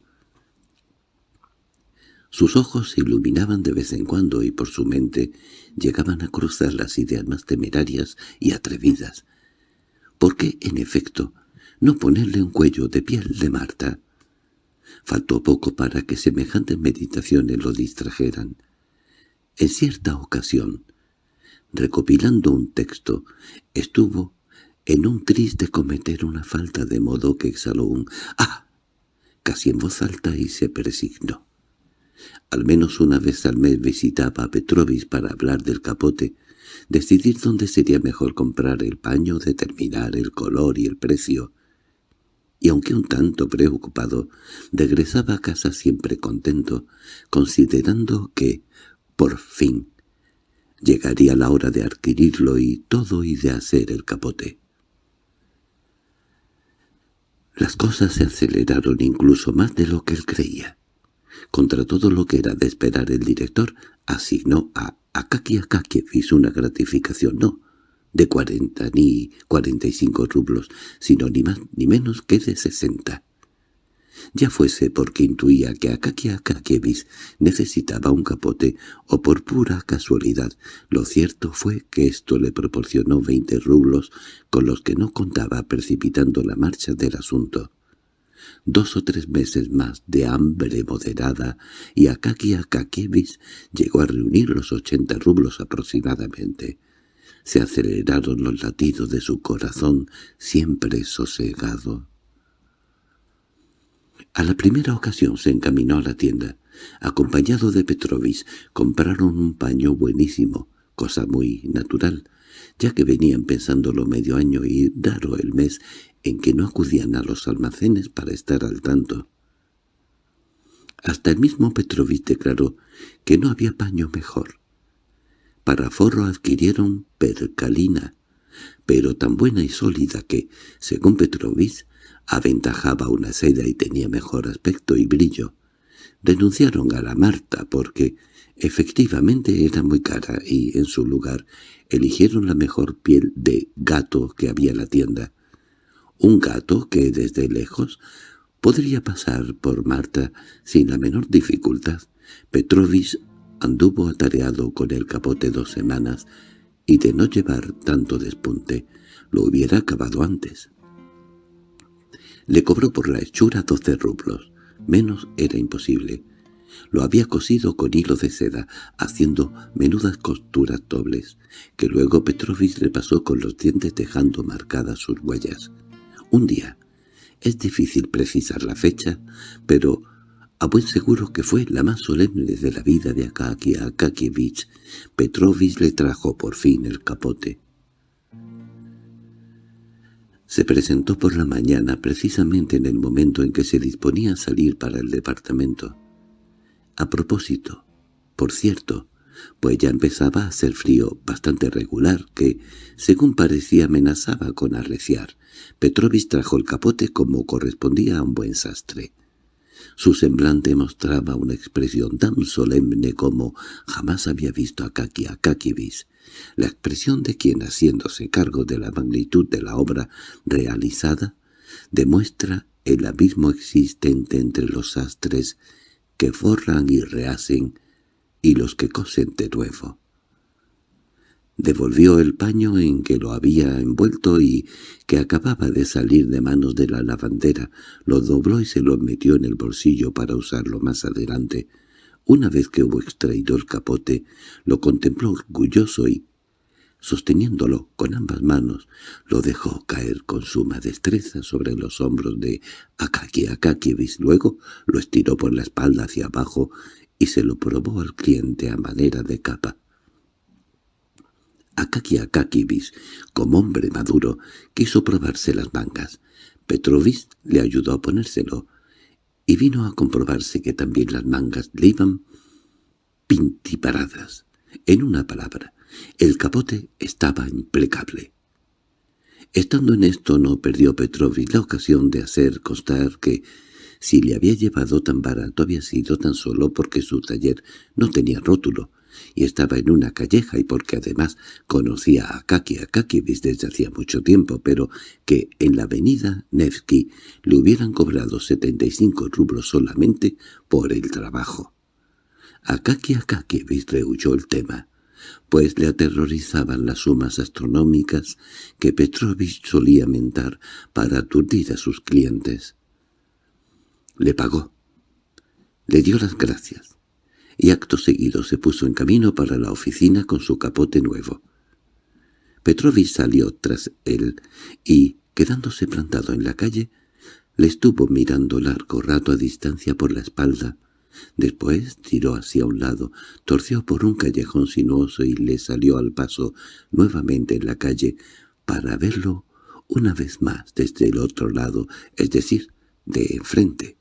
Sus ojos se iluminaban de vez en cuando y por su mente llegaban a cruzar las ideas más temerarias y atrevidas. ¿Por qué, en efecto, no ponerle un cuello de piel de Marta? Faltó poco para que semejantes meditaciones lo distrajeran. En cierta ocasión, recopilando un texto, estuvo en un triste cometer una falta de modo que exhaló un «¡Ah!» casi en voz alta y se persignó. Al menos una vez al mes visitaba a Petrovis para hablar del capote, decidir dónde sería mejor comprar el paño, determinar el color y el precio. Y aunque un tanto preocupado, regresaba a casa siempre contento, considerando que, por fin, llegaría la hora de adquirirlo y todo y de hacer el capote. Las cosas se aceleraron incluso más de lo que él creía. Contra todo lo que era de esperar el director, asignó a Akaki Akakievich una gratificación no de cuarenta ni cuarenta y cinco rublos, sino ni más ni menos que de sesenta. Ya fuese porque intuía que Akaki Akakievich necesitaba un capote o por pura casualidad, lo cierto fue que esto le proporcionó veinte rublos con los que no contaba precipitando la marcha del asunto dos o tres meses más de hambre moderada y Akaki Akakievich llegó a reunir los ochenta rublos aproximadamente. Se aceleraron los latidos de su corazón, siempre sosegado. A la primera ocasión se encaminó a la tienda. Acompañado de Petrovich, compraron un paño buenísimo, cosa muy natural, ya que venían pensándolo medio año y raro el mes en que no acudían a los almacenes para estar al tanto. Hasta el mismo Petrovich declaró que no había paño mejor. Para forro adquirieron percalina, pero tan buena y sólida que, según Petrovich, aventajaba una seda y tenía mejor aspecto y brillo. Denunciaron a la Marta porque efectivamente era muy cara y, en su lugar, eligieron la mejor piel de gato que había en la tienda. Un gato que desde lejos podría pasar por Marta sin la menor dificultad. Petrovich anduvo atareado con el capote dos semanas y de no llevar tanto despunte lo hubiera acabado antes. Le cobró por la hechura doce rublos. Menos era imposible. Lo había cosido con hilo de seda, haciendo menudas costuras dobles, que luego Petrovich repasó con los dientes dejando marcadas sus huellas. Un día. Es difícil precisar la fecha, pero a buen seguro que fue la más solemne de la vida de Akaki Akakievich. Petrovich le trajo por fin el capote. Se presentó por la mañana precisamente en el momento en que se disponía a salir para el departamento. A propósito, por cierto, pues ya empezaba a hacer frío bastante regular que, según parecía, amenazaba con arreciar. Petrovich trajo el capote como correspondía a un buen sastre. Su semblante mostraba una expresión tan solemne como jamás había visto a Kaki la expresión de quien, haciéndose cargo de la magnitud de la obra realizada, demuestra el abismo existente entre los sastres que forran y rehacen y los que cosen de nuevo. Devolvió el paño en que lo había envuelto y que acababa de salir de manos de la lavandera, lo dobló y se lo metió en el bolsillo para usarlo más adelante. Una vez que hubo extraído el capote, lo contempló orgulloso y, sosteniéndolo con ambas manos, lo dejó caer con suma destreza sobre los hombros de Akaki Akakievich. Luego lo estiró por la espalda hacia abajo y se lo probó al cliente a manera de capa. Akaki Akakibis, como hombre maduro, quiso probarse las mangas. Petrovich le ayudó a ponérselo, y vino a comprobarse que también las mangas le iban pintiparadas. En una palabra, el capote estaba impecable. Estando en esto no perdió Petrovich la ocasión de hacer constar que si le había llevado tan barato había sido tan solo porque su taller no tenía rótulo, y estaba en una calleja y porque además conocía a Kaki Akakievich desde hacía mucho tiempo, pero que en la avenida Nevsky le hubieran cobrado 75 rublos solamente por el trabajo. Akaki Akakievich rehuyó el tema, pues le aterrorizaban las sumas astronómicas que Petrovich solía mentar para aturdir a sus clientes. Le pagó. Le dio las gracias y acto seguido se puso en camino para la oficina con su capote nuevo. Petrovich salió tras él y, quedándose plantado en la calle, le estuvo mirando largo rato a distancia por la espalda. Después tiró hacia un lado, torció por un callejón sinuoso y le salió al paso nuevamente en la calle para verlo una vez más desde el otro lado, es decir, de enfrente.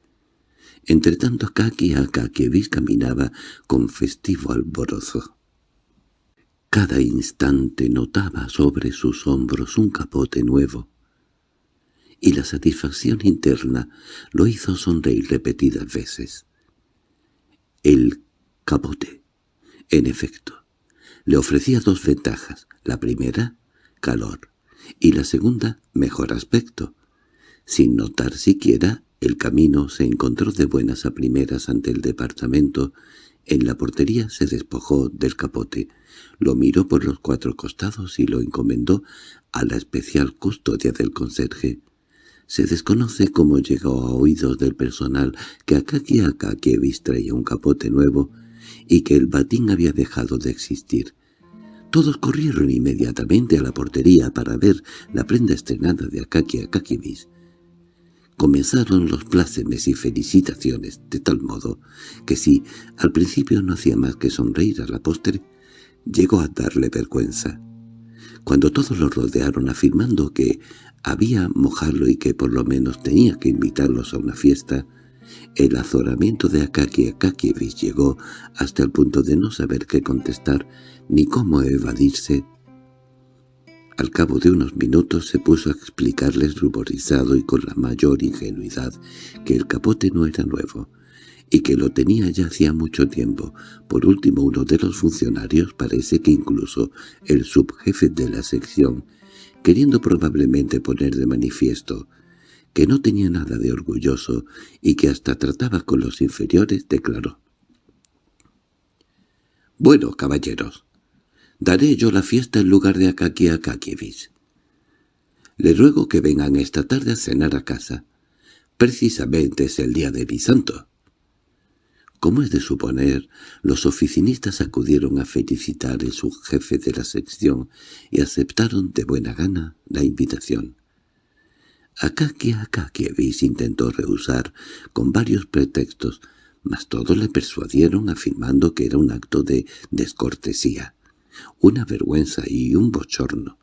Entretanto Kaki Akakievich caminaba con festivo alborozo. Cada instante notaba sobre sus hombros un capote nuevo, y la satisfacción interna lo hizo sonreír repetidas veces. El capote, en efecto, le ofrecía dos ventajas. La primera, calor, y la segunda, mejor aspecto, sin notar siquiera el camino se encontró de buenas a primeras ante el departamento. En la portería se despojó del capote, lo miró por los cuatro costados y lo encomendó a la especial custodia del conserje. Se desconoce cómo llegó a oídos del personal que Akaki Akakievich traía un capote nuevo y que el batín había dejado de existir. Todos corrieron inmediatamente a la portería para ver la prenda estrenada de Akaki Akakievich. Comenzaron los plácemes y felicitaciones, de tal modo que si al principio no hacía más que sonreír a la postre, llegó a darle vergüenza. Cuando todos lo rodearon afirmando que había mojarlo y que por lo menos tenía que invitarlos a una fiesta, el azoramiento de Akaki Akakievich llegó hasta el punto de no saber qué contestar ni cómo evadirse al cabo de unos minutos se puso a explicarles ruborizado y con la mayor ingenuidad que el capote no era nuevo, y que lo tenía ya hacía mucho tiempo. Por último, uno de los funcionarios, parece que incluso el subjefe de la sección, queriendo probablemente poner de manifiesto que no tenía nada de orgulloso y que hasta trataba con los inferiores, declaró. «Bueno, caballeros, Daré yo la fiesta en lugar de Akaki Akakievich. Le ruego que vengan esta tarde a cenar a casa. Precisamente es el día de mi santo. Como es de suponer, los oficinistas acudieron a felicitar a su jefe de la sección y aceptaron de buena gana la invitación. Akaki Akakievich intentó rehusar con varios pretextos, mas todos le persuadieron afirmando que era un acto de descortesía una vergüenza y un bochorno,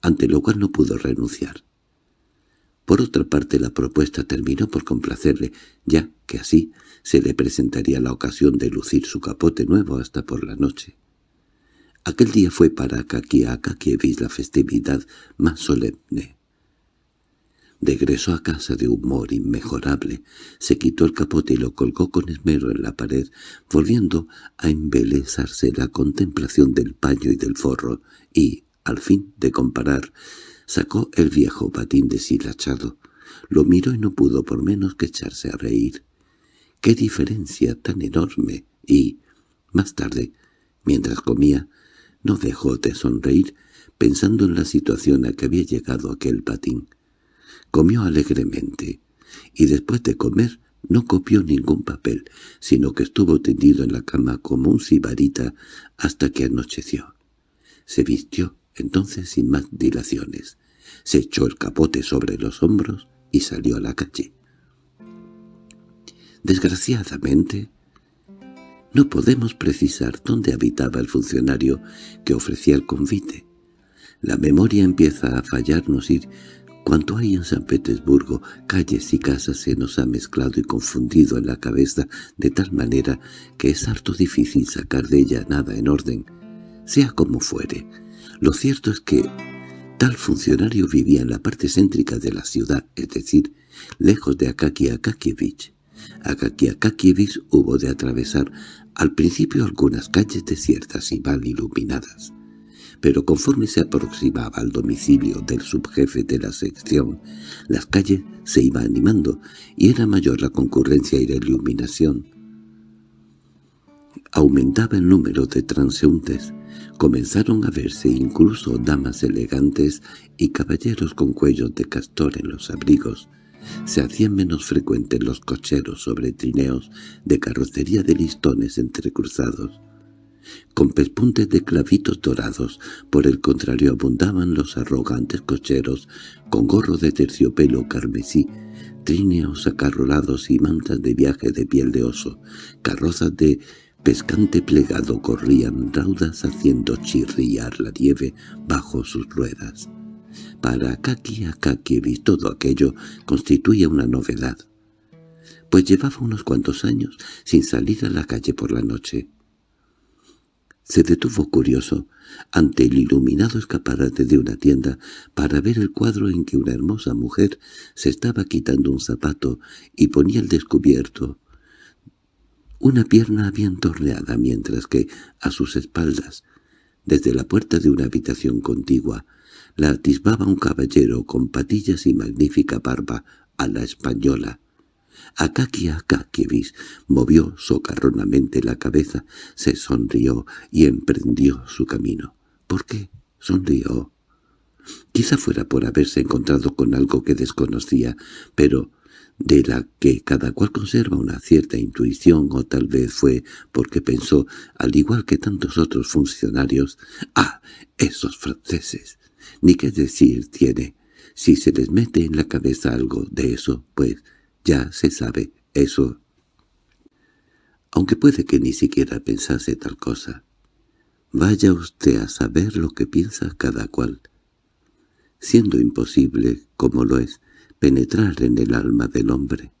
ante lo cual no pudo renunciar. Por otra parte la propuesta terminó por complacerle, ya que así se le presentaría la ocasión de lucir su capote nuevo hasta por la noche. Aquel día fue para Kakiakakievich la festividad más solemne. Regresó a casa de humor inmejorable, se quitó el capote y lo colgó con esmero en la pared, volviendo a embelezarse la contemplación del paño y del forro, y, al fin de comparar, sacó el viejo patín deshilachado, Lo miró y no pudo por menos que echarse a reír. ¡Qué diferencia tan enorme! Y, más tarde, mientras comía, no dejó de sonreír pensando en la situación a que había llegado aquel patín. Comió alegremente, y después de comer no copió ningún papel, sino que estuvo tendido en la cama como un sibarita hasta que anocheció. Se vistió entonces sin más dilaciones, se echó el capote sobre los hombros y salió a la calle. Desgraciadamente, no podemos precisar dónde habitaba el funcionario que ofrecía el convite. La memoria empieza a fallarnos y cuanto hay en San Petersburgo, calles y casas se nos ha mezclado y confundido en la cabeza de tal manera que es harto difícil sacar de ella nada en orden. Sea como fuere, lo cierto es que tal funcionario vivía en la parte céntrica de la ciudad, es decir, lejos de Akaki Akakievich. Akaki Akakievich hubo de atravesar al principio algunas calles desiertas y mal iluminadas pero conforme se aproximaba al domicilio del subjefe de la sección, las calles se iban animando y era mayor la concurrencia y la iluminación. Aumentaba el número de transeúntes, comenzaron a verse incluso damas elegantes y caballeros con cuellos de castor en los abrigos, se hacían menos frecuentes los cocheros sobre trineos de carrocería de listones entrecruzados con pespuntes de clavitos dorados. Por el contrario abundaban los arrogantes cocheros, con gorro de terciopelo carmesí, tríneos acarrolados y mantas de viaje de piel de oso, carrozas de pescante plegado corrían raudas haciendo chirriar la nieve bajo sus ruedas. Para Akaki Akakievich todo aquello constituía una novedad, pues llevaba unos cuantos años sin salir a la calle por la noche. Se detuvo curioso ante el iluminado escaparate de una tienda para ver el cuadro en que una hermosa mujer se estaba quitando un zapato y ponía al descubierto una pierna bien torneada mientras que, a sus espaldas, desde la puerta de una habitación contigua, la atisbaba un caballero con patillas y magnífica barba a la española, Akaki Akakievich movió socarronamente la cabeza, se sonrió y emprendió su camino. ¿Por qué? sonrió. Quizá fuera por haberse encontrado con algo que desconocía, pero de la que cada cual conserva una cierta intuición, o tal vez fue porque pensó, al igual que tantos otros funcionarios, «¡Ah, esos franceses! Ni qué decir tiene. Si se les mete en la cabeza algo de eso, pues ya se sabe eso. Aunque puede que ni siquiera pensase tal cosa. Vaya usted a saber lo que piensa cada cual. Siendo imposible, como lo es, penetrar en el alma del hombre.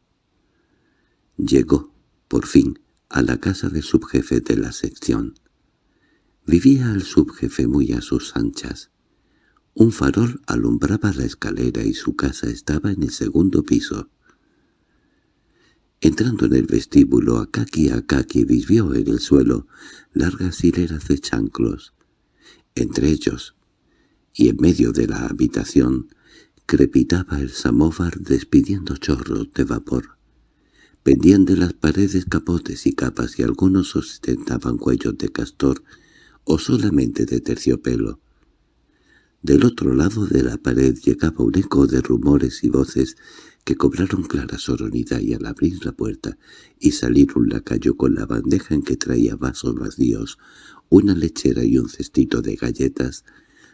Llegó, por fin, a la casa del subjefe de la sección. Vivía el subjefe muy a sus anchas. Un farol alumbraba la escalera y su casa estaba en el segundo piso. Entrando en el vestíbulo, Akaki Akaki vio en el suelo largas hileras de chanclos. Entre ellos, y en medio de la habitación, crepitaba el samóvar despidiendo chorros de vapor. Pendían de las paredes capotes y capas y algunos ostentaban cuellos de castor o solamente de terciopelo. Del otro lado de la pared llegaba un eco de rumores y voces que cobraron clara soronidad y al abrir la puerta y salir un lacayo con la bandeja en que traía vasos vacíos, una lechera y un cestito de galletas,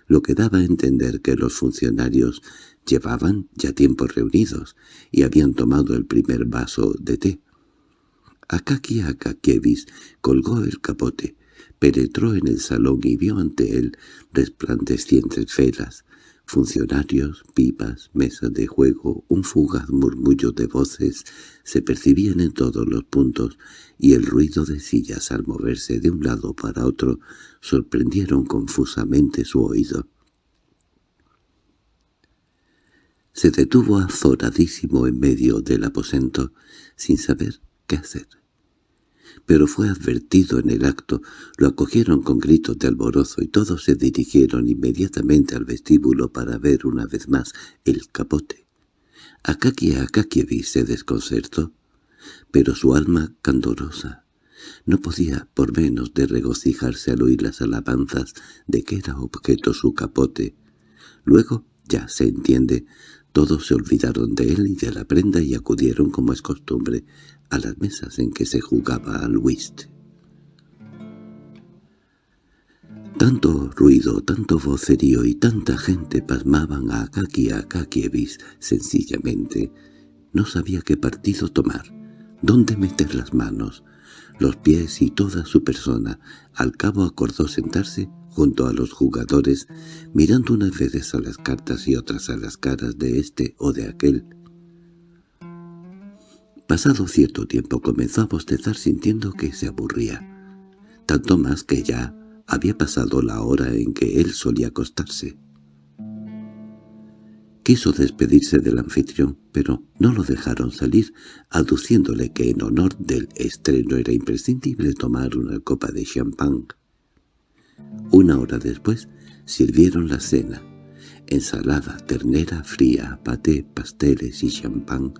lo que daba a entender que los funcionarios llevaban ya tiempo reunidos y habían tomado el primer vaso de té. Akaki Akakievich colgó el capote, penetró en el salón y vio ante él resplandecientes velas, Funcionarios, pipas, mesas de juego, un fugaz murmullo de voces se percibían en todos los puntos y el ruido de sillas al moverse de un lado para otro sorprendieron confusamente su oído. Se detuvo azoradísimo en medio del aposento sin saber qué hacer pero fue advertido en el acto, lo acogieron con gritos de alborozo y todos se dirigieron inmediatamente al vestíbulo para ver una vez más el capote. Akaki Akakievich se desconcertó, pero su alma candorosa no podía por menos de regocijarse al oír las alabanzas de que era objeto su capote. Luego, ya se entiende, todos se olvidaron de él y de la prenda y acudieron, como es costumbre, a las mesas en que se jugaba al whist. Tanto ruido, tanto vocerío y tanta gente pasmaban a Akaki Akakievich sencillamente. No sabía qué partido tomar, dónde meter las manos, los pies y toda su persona. Al cabo acordó sentarse junto a los jugadores, mirando unas veces a las cartas y otras a las caras de este o de aquel. Pasado cierto tiempo comenzó a bostezar sintiendo que se aburría, tanto más que ya había pasado la hora en que él solía acostarse. Quiso despedirse del anfitrión, pero no lo dejaron salir, aduciéndole que en honor del estreno era imprescindible tomar una copa de champán. Una hora después sirvieron la cena, ensalada, ternera fría, paté, pasteles y champán,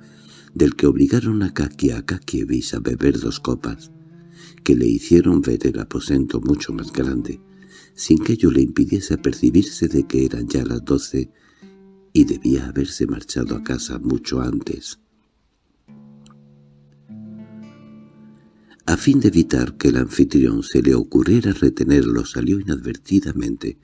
del que obligaron a Kaki a Kakievich a beber dos copas que le hicieron ver el aposento mucho más grande, sin que ello le impidiese percibirse de que eran ya las doce y debía haberse marchado a casa mucho antes. A fin de evitar que el anfitrión se le ocurriera retenerlo, salió inadvertidamente.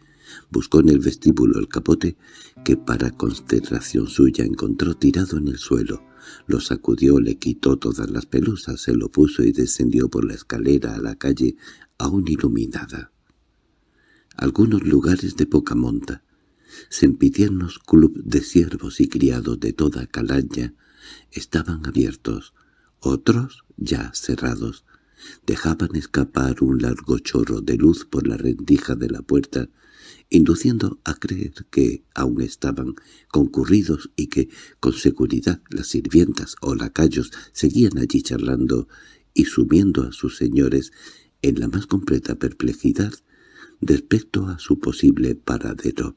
Buscó en el vestíbulo el capote, que para consternación suya encontró tirado en el suelo. Lo sacudió, le quitó todas las pelusas, se lo puso y descendió por la escalera a la calle aún iluminada. Algunos lugares de poca monta, sempitiernos club de siervos y criados de toda calaña, estaban abiertos, otros ya cerrados. Dejaban escapar un largo chorro de luz por la rendija de la puerta induciendo a creer que aún estaban concurridos y que, con seguridad, las sirvientas o lacayos seguían allí charlando y sumiendo a sus señores en la más completa perplejidad respecto a su posible paradero.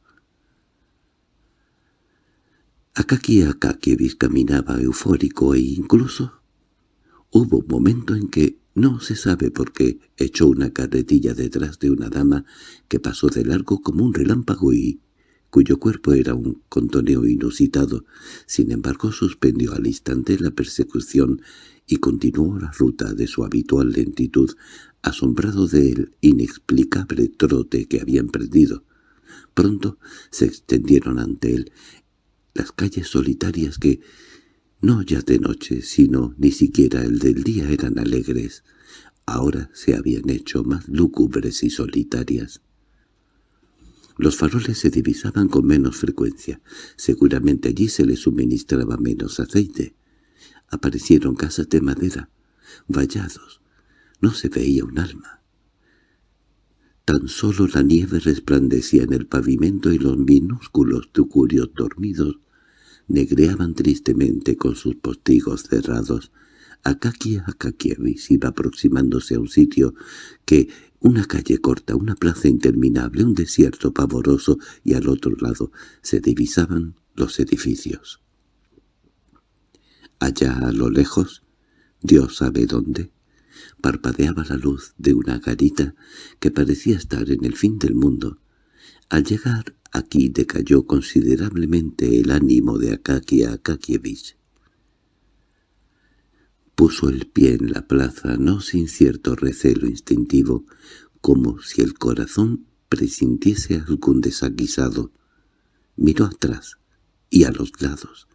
Akaki Akakievich caminaba eufórico e incluso hubo un momento en que no se sabe por qué echó una carretilla detrás de una dama que pasó de largo como un relámpago y cuyo cuerpo era un contoneo inusitado. Sin embargo, suspendió al instante la persecución y continuó la ruta de su habitual lentitud, asombrado del inexplicable trote que había emprendido. Pronto se extendieron ante él las calles solitarias que, no ya de noche, sino ni siquiera el del día eran alegres. Ahora se habían hecho más lúgubres y solitarias. Los faroles se divisaban con menos frecuencia. Seguramente allí se les suministraba menos aceite. Aparecieron casas de madera, vallados. No se veía un alma. Tan solo la nieve resplandecía en el pavimento y los minúsculos tucurios dormidos negreaban tristemente con sus postigos cerrados. Akaki Akakievich iba aproximándose a un sitio que, una calle corta, una plaza interminable, un desierto pavoroso, y al otro lado se divisaban los edificios. Allá a lo lejos, Dios sabe dónde, parpadeaba la luz de una garita que parecía estar en el fin del mundo. Al llegar Aquí decayó considerablemente el ánimo de Akaki Akakievich. Puso el pie en la plaza no sin cierto recelo instintivo, como si el corazón presintiese algún desaguisado. Miró atrás y a los lados,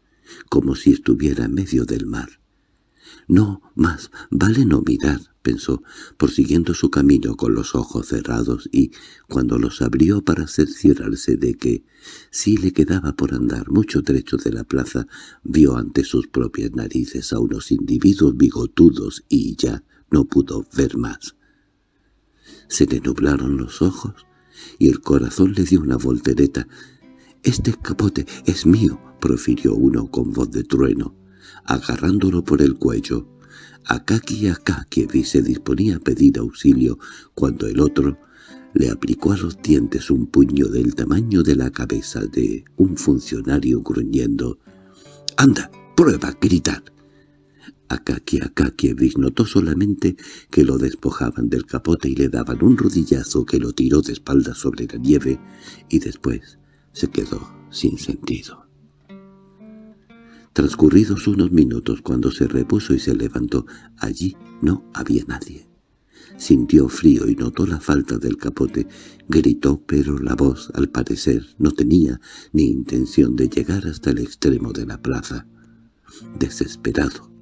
como si estuviera en medio del mar. No, más vale no mirar pensó, prosiguiendo su camino con los ojos cerrados y, cuando los abrió para cerciorarse de que sí le quedaba por andar mucho trecho de la plaza, vio ante sus propias narices a unos individuos bigotudos y ya no pudo ver más. Se le nublaron los ojos y el corazón le dio una voltereta. «Este capote es mío», profirió uno con voz de trueno, agarrándolo por el cuello. Akaki Akakievich se disponía a pedir auxilio cuando el otro le aplicó a los dientes un puño del tamaño de la cabeza de un funcionario gruñendo ¡Anda, prueba a gritar! Akaki Akakievich notó solamente que lo despojaban del capote y le daban un rodillazo que lo tiró de espaldas sobre la nieve y después se quedó sin sentido. Transcurridos unos minutos cuando se repuso y se levantó, allí no había nadie. Sintió frío y notó la falta del capote. Gritó, pero la voz, al parecer, no tenía ni intención de llegar hasta el extremo de la plaza. Desesperado,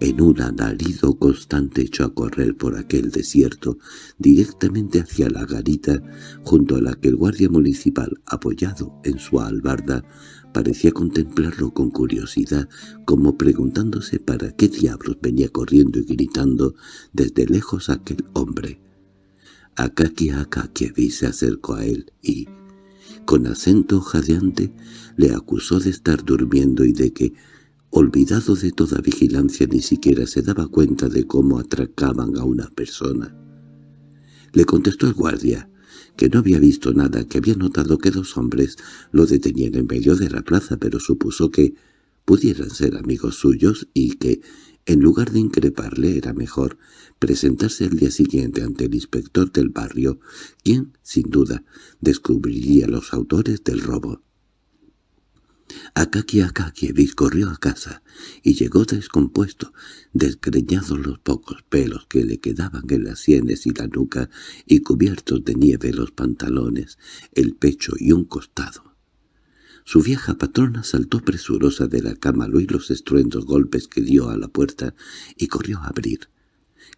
en un alarido constante echó a correr por aquel desierto, directamente hacia la garita, junto a la que el guardia municipal, apoyado en su albarda, parecía contemplarlo con curiosidad, como preguntándose para qué diablos venía corriendo y gritando desde lejos aquel hombre. Akaki Akakievich se acercó a él y, con acento jadeante, le acusó de estar durmiendo y de que, olvidado de toda vigilancia, ni siquiera se daba cuenta de cómo atracaban a una persona. Le contestó el guardia, que no había visto nada, que había notado que dos hombres lo detenían en medio de la plaza, pero supuso que pudieran ser amigos suyos y que, en lugar de increparle, era mejor presentarse el día siguiente ante el inspector del barrio, quien, sin duda, descubriría los autores del robo. Akaki Akakievich corrió a casa y llegó descompuesto, desgreñados los pocos pelos que le quedaban en las sienes y la nuca y cubiertos de nieve los pantalones, el pecho y un costado. Su vieja patrona saltó presurosa de la cama al oír los estruendos golpes que dio a la puerta y corrió a abrir,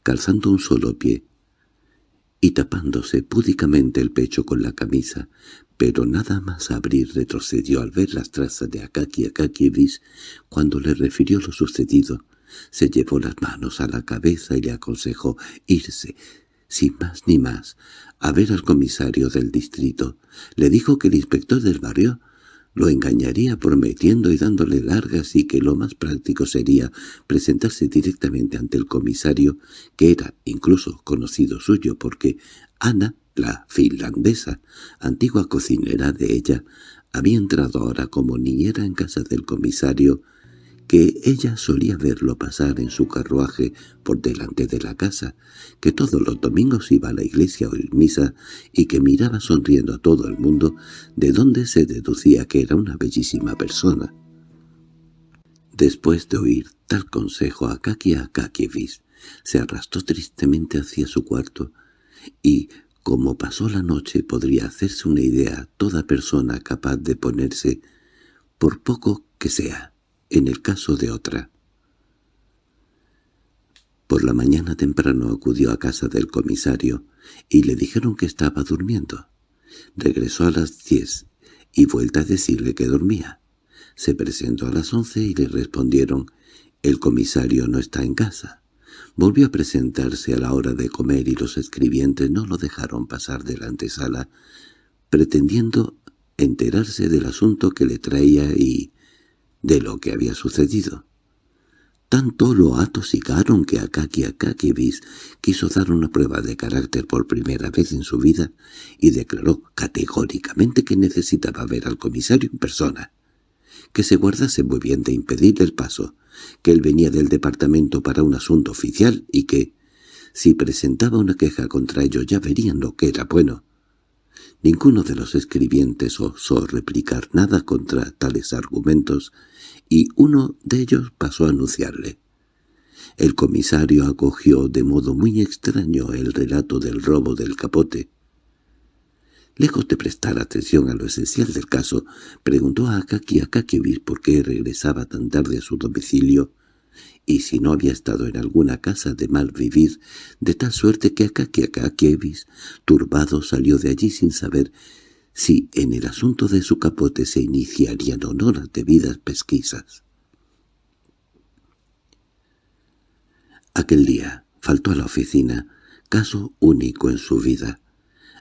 calzando un solo pie y tapándose púdicamente el pecho con la camisa, pero nada más abrir retrocedió al ver las trazas de Akaki Akakievich cuando le refirió lo sucedido. Se llevó las manos a la cabeza y le aconsejó irse, sin más ni más, a ver al comisario del distrito. Le dijo que el inspector del barrio lo engañaría prometiendo y dándole largas y que lo más práctico sería presentarse directamente ante el comisario, que era incluso conocido suyo porque Ana la finlandesa, antigua cocinera de ella, había entrado ahora como niñera en casa del comisario, que ella solía verlo pasar en su carruaje por delante de la casa, que todos los domingos iba a la iglesia a oír misa y que miraba sonriendo a todo el mundo, de donde se deducía que era una bellísima persona. Después de oír tal consejo a Kaki Akakievich, se arrastró tristemente hacia su cuarto y, como pasó la noche podría hacerse una idea toda persona capaz de ponerse, por poco que sea, en el caso de otra. Por la mañana temprano acudió a casa del comisario y le dijeron que estaba durmiendo. Regresó a las diez y vuelta a decirle que dormía. Se presentó a las once y le respondieron «El comisario no está en casa». Volvió a presentarse a la hora de comer y los escribientes no lo dejaron pasar de la antesala, pretendiendo enterarse del asunto que le traía y de lo que había sucedido. Tanto lo atosigaron que Akaki Akakievich quiso dar una prueba de carácter por primera vez en su vida y declaró categóricamente que necesitaba ver al comisario en persona, que se guardase muy bien de impedirle el paso, que él venía del departamento para un asunto oficial y que, si presentaba una queja contra ellos ya verían lo que era bueno. Ninguno de los escribientes osó replicar nada contra tales argumentos, y uno de ellos pasó a anunciarle. El comisario acogió de modo muy extraño el relato del robo del capote. Lejos de prestar atención a lo esencial del caso, preguntó a Akaki Akakievich por qué regresaba tan tarde a su domicilio y si no había estado en alguna casa de mal vivir, de tal suerte que Akaki Akakievich, turbado, salió de allí sin saber si en el asunto de su capote se iniciarían o no las debidas pesquisas. Aquel día faltó a la oficina, caso único en su vida.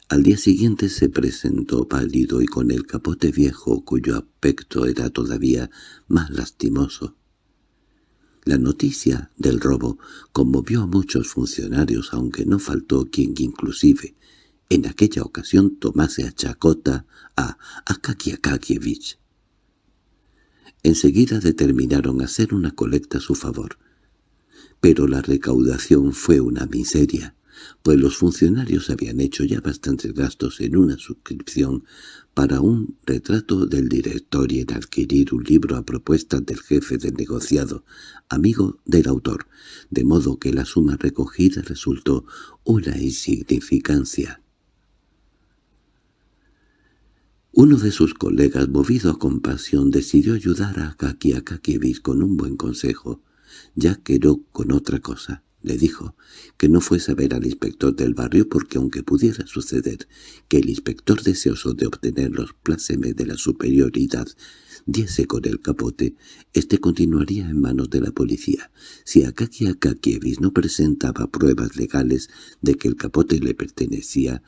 Al día siguiente se presentó pálido y con el capote viejo cuyo aspecto era todavía más lastimoso. La noticia del robo conmovió a muchos funcionarios, aunque no faltó quien inclusive en aquella ocasión tomase a chacota a Akaki Akakievich. Enseguida determinaron hacer una colecta a su favor. Pero la recaudación fue una miseria, pues los funcionarios habían hecho ya bastantes gastos en una suscripción para un retrato del director y en adquirir un libro a propuesta del jefe del negociado, amigo del autor, de modo que la suma recogida resultó una insignificancia. Uno de sus colegas, movido a compasión, decidió ayudar a Kaki Akakievich con un buen consejo, ya que no con otra cosa. Le dijo que no fuese a ver al inspector del barrio porque aunque pudiera suceder que el inspector deseoso de obtener los plácemes de la superioridad diese con el capote, éste continuaría en manos de la policía. Si Akaki Akakievich no presentaba pruebas legales de que el capote le pertenecía,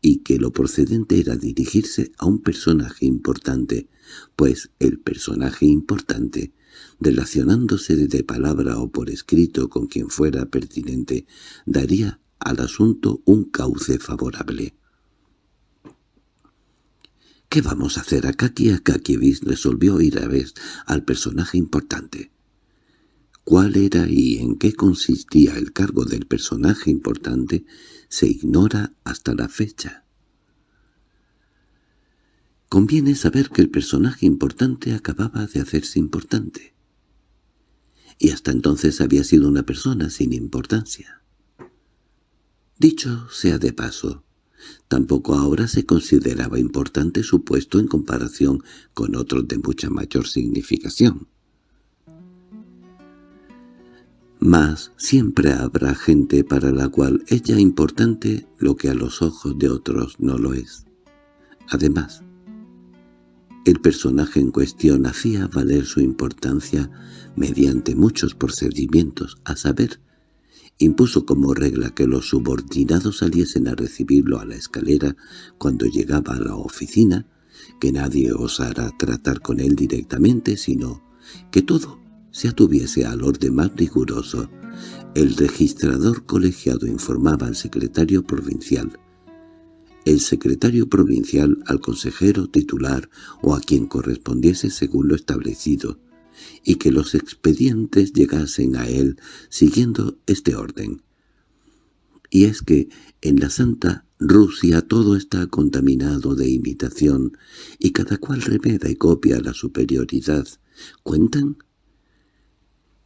y que lo procedente era dirigirse a un personaje importante, pues el personaje importante, relacionándose de palabra o por escrito con quien fuera pertinente, daría al asunto un cauce favorable. —¿Qué vamos a hacer? Akaki Akakievich resolvió ir a ver al personaje importante. Cuál era y en qué consistía el cargo del personaje importante se ignora hasta la fecha. Conviene saber que el personaje importante acababa de hacerse importante. Y hasta entonces había sido una persona sin importancia. Dicho sea de paso, tampoco ahora se consideraba importante su puesto en comparación con otros de mucha mayor significación. Mas siempre habrá gente para la cual ella importante lo que a los ojos de otros no lo es. Además, el personaje en cuestión hacía valer su importancia mediante muchos procedimientos, a saber, impuso como regla que los subordinados saliesen a recibirlo a la escalera cuando llegaba a la oficina, que nadie osara tratar con él directamente, sino que todo se atuviese al orden más riguroso. El registrador colegiado informaba al secretario provincial, el secretario provincial al consejero titular o a quien correspondiese según lo establecido, y que los expedientes llegasen a él siguiendo este orden. Y es que en la Santa Rusia todo está contaminado de imitación, y cada cual remeda y copia la superioridad. ¿Cuentan?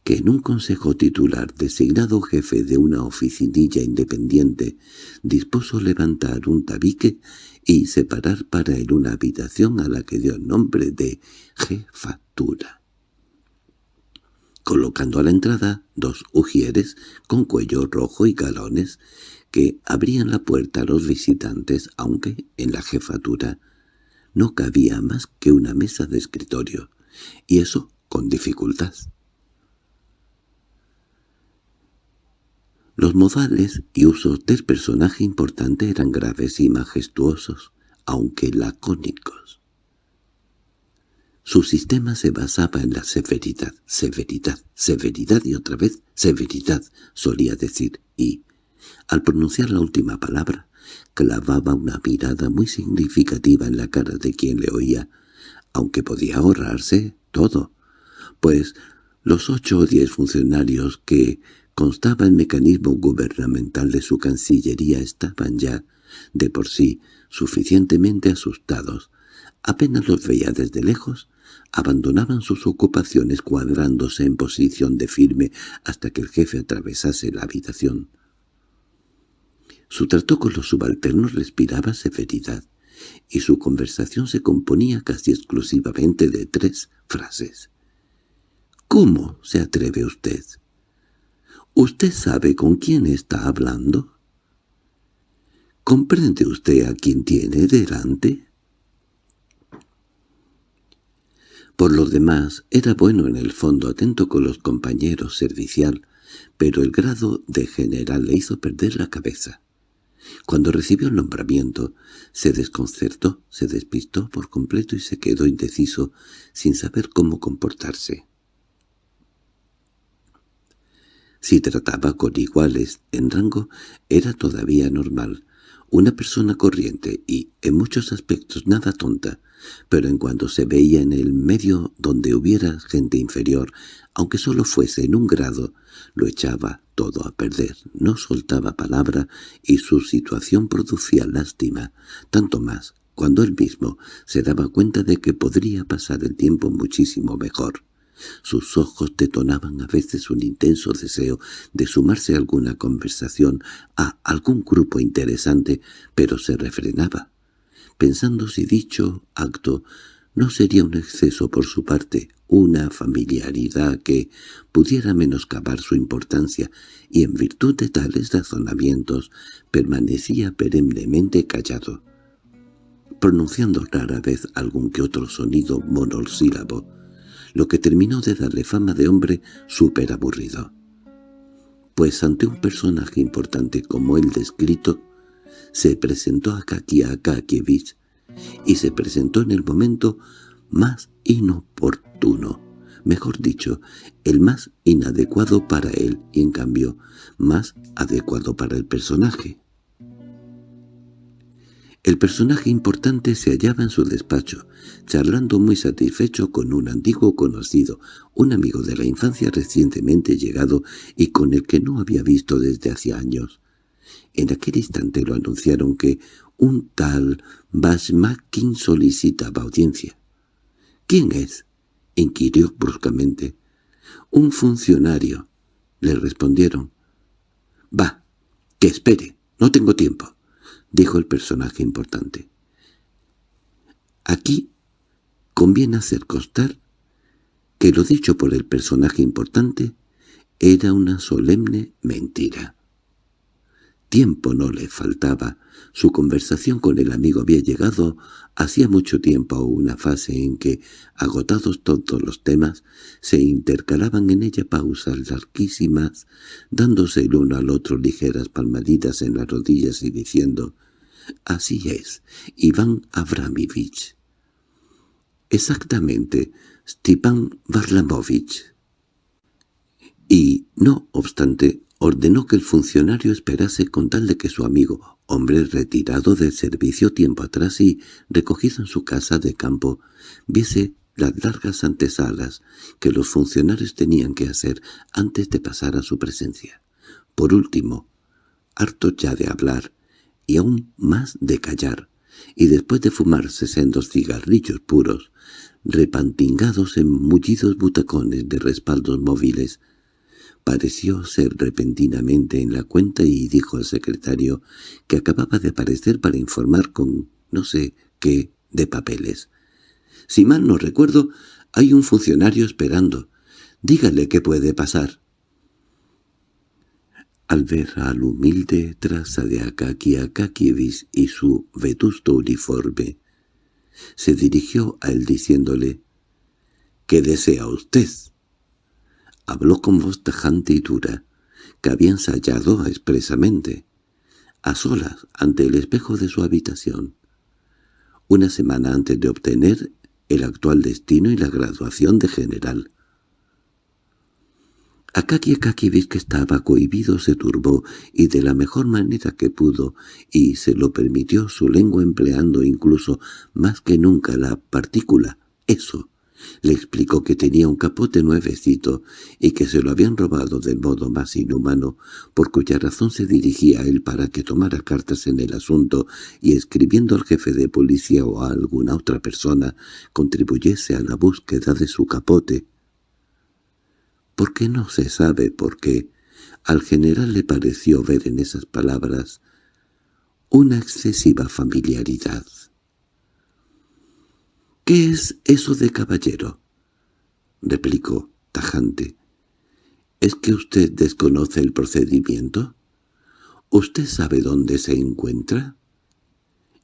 Que en un consejo titular designado jefe de una oficinilla independiente dispuso levantar un tabique y separar para él una habitación a la que dio nombre de jefatura. Colocando a la entrada dos ujieres con cuello rojo y galones que abrían la puerta a los visitantes, aunque en la jefatura no cabía más que una mesa de escritorio, y eso con dificultad. Los modales y usos del personaje importante eran graves y majestuosos, aunque lacónicos. Su sistema se basaba en la severidad, severidad, severidad y otra vez severidad, solía decir, y, al pronunciar la última palabra, clavaba una mirada muy significativa en la cara de quien le oía, aunque podía ahorrarse todo, pues los ocho o diez funcionarios que constaba el mecanismo gubernamental de su cancillería estaban ya, de por sí, suficientemente asustados. Apenas los veía desde lejos, abandonaban sus ocupaciones cuadrándose en posición de firme hasta que el jefe atravesase la habitación. Su trato con los subalternos respiraba severidad, y su conversación se componía casi exclusivamente de tres frases. —¿Cómo se atreve usted? ¿Usted sabe con quién está hablando? ¿Comprende usted a quién tiene delante? Por lo demás, era bueno en el fondo, atento con los compañeros, servicial, pero el grado de general le hizo perder la cabeza. Cuando recibió el nombramiento, se desconcertó, se despistó por completo y se quedó indeciso, sin saber cómo comportarse. Si trataba con iguales en rango, era todavía normal. una persona corriente y, en muchos aspectos, nada tonta, pero en cuanto se veía en el medio donde hubiera gente inferior, aunque solo fuese en un grado, lo echaba todo a perder, no soltaba palabra y su situación producía lástima, tanto más cuando él mismo se daba cuenta de que podría pasar el tiempo muchísimo mejor. Sus ojos detonaban a veces un intenso deseo de sumarse a alguna conversación, a algún grupo interesante, pero se refrenaba, pensando si dicho acto no sería un exceso por su parte, una familiaridad que pudiera menoscabar su importancia, y en virtud de tales razonamientos permanecía perennemente callado, pronunciando rara vez algún que otro sonido monosílabo, lo que terminó de darle fama de hombre súper aburrido. Pues ante un personaje importante como el descrito, se presentó a Kaki Akakievich, y se presentó en el momento más inoportuno, mejor dicho, el más inadecuado para él y en cambio más adecuado para el personaje. El personaje importante se hallaba en su despacho, charlando muy satisfecho con un antiguo conocido, un amigo de la infancia recientemente llegado y con el que no había visto desde hacía años. En aquel instante lo anunciaron que un tal Bashmakin solicitaba audiencia. —¿Quién es? —inquirió bruscamente. —Un funcionario —le respondieron. —Va, que espere, no tengo tiempo —dijo el personaje importante. Aquí conviene hacer constar que lo dicho por el personaje importante era una solemne mentira. Tiempo no le faltaba. Su conversación con el amigo había llegado hacía mucho tiempo a una fase en que, agotados todos los temas, se intercalaban en ella pausas larguísimas, dándose el uno al otro ligeras palmaditas en las rodillas y diciendo «Así es, Iván Abramovich». «Exactamente, Stepan Varlamovich». Y, no obstante, ordenó que el funcionario esperase con tal de que su amigo, hombre retirado del servicio tiempo atrás y recogido en su casa de campo, viese las largas antesalas que los funcionarios tenían que hacer antes de pasar a su presencia. Por último, harto ya de hablar, y aún más de callar, y después de fumarse sendos cigarrillos puros, repantingados en mullidos butacones de respaldos móviles, Pareció ser repentinamente en la cuenta y dijo al secretario que acababa de aparecer para informar con no sé qué de papeles. «Si mal no recuerdo, hay un funcionario esperando. Dígale qué puede pasar». Al ver al humilde traza de Akaki Akakievich y su vetusto uniforme, se dirigió a él diciéndole «¿Qué desea usted?» Habló con voz tajante y dura, que había ensayado expresamente, a solas ante el espejo de su habitación, una semana antes de obtener el actual destino y la graduación de general. Akaki que estaba cohibido, se turbó, y de la mejor manera que pudo, y se lo permitió su lengua empleando incluso más que nunca la partícula «eso», le explicó que tenía un capote nuevecito y que se lo habían robado del modo más inhumano, por cuya razón se dirigía a él para que tomara cartas en el asunto y escribiendo al jefe de policía o a alguna otra persona contribuyese a la búsqueda de su capote. Porque no se sabe por qué, al general le pareció ver en esas palabras una excesiva familiaridad. —¿Qué es eso de caballero? —replicó, tajante. —¿Es que usted desconoce el procedimiento? ¿Usted sabe dónde se encuentra?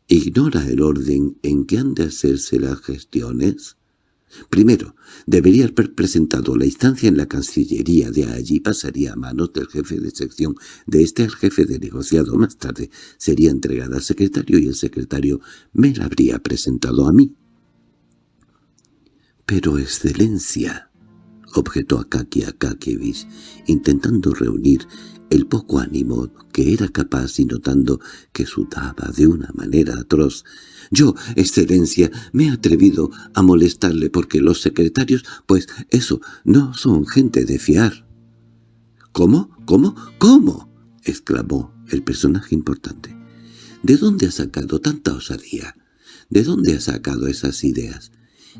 ¿Ignora el orden en que han de hacerse las gestiones? Primero, debería haber presentado la instancia en la Cancillería, de allí pasaría a manos del jefe de sección, de este al jefe de negociado. Más tarde sería entregada al secretario y el secretario me la habría presentado a mí. —Pero, excelencia —objetó Akaki Akakievich, intentando reunir el poco ánimo que era capaz y notando que sudaba de una manera atroz. «Yo, excelencia, me he atrevido a molestarle porque los secretarios, pues eso, no son gente de fiar». «¿Cómo? ¿Cómo? ¿Cómo?» exclamó el personaje importante. «¿De dónde ha sacado tanta osadía? ¿De dónde ha sacado esas ideas?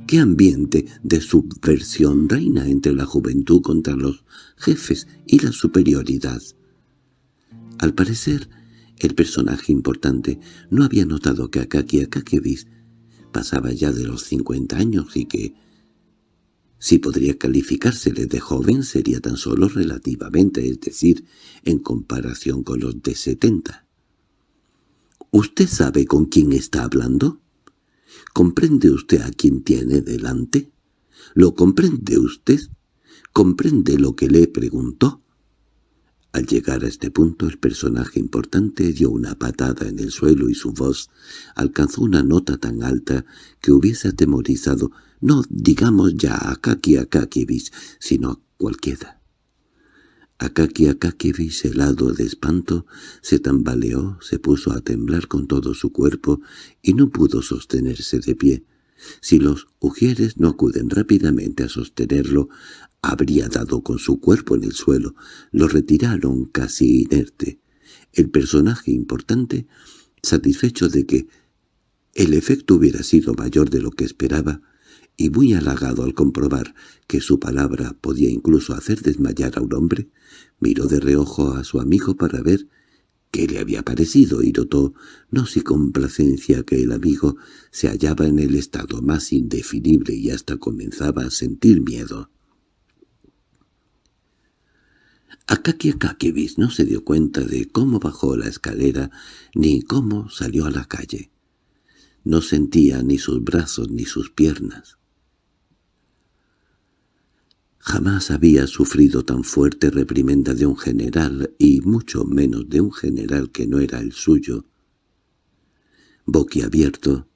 ¿Qué ambiente de subversión reina entre la juventud contra los jefes y la superioridad?» Al parecer, el personaje importante no había notado que Akaki Akakevich pasaba ya de los cincuenta años y que, si podría calificársele de joven, sería tan solo relativamente, es decir, en comparación con los de setenta. ¿Usted sabe con quién está hablando? ¿Comprende usted a quién tiene delante? ¿Lo comprende usted? ¿Comprende lo que le preguntó? Al llegar a este punto el personaje importante dio una patada en el suelo y su voz alcanzó una nota tan alta que hubiese atemorizado, no digamos ya a Kaki Akakevich, sino a cualquiera. Akaki Akakevich, helado de espanto, se tambaleó, se puso a temblar con todo su cuerpo y no pudo sostenerse de pie. Si los ujieres no acuden rápidamente a sostenerlo, habría dado con su cuerpo en el suelo. Lo retiraron casi inerte. El personaje importante, satisfecho de que el efecto hubiera sido mayor de lo que esperaba, y muy halagado al comprobar que su palabra podía incluso hacer desmayar a un hombre, miró de reojo a su amigo para ver qué le había parecido y notó, no sin complacencia, que el amigo se hallaba en el estado más indefinible y hasta comenzaba a sentir miedo. Akaki Akakevich no se dio cuenta de cómo bajó la escalera ni cómo salió a la calle. No sentía ni sus brazos ni sus piernas. Jamás había sufrido tan fuerte reprimenda de un general, y mucho menos de un general que no era el suyo. Boquiabierto,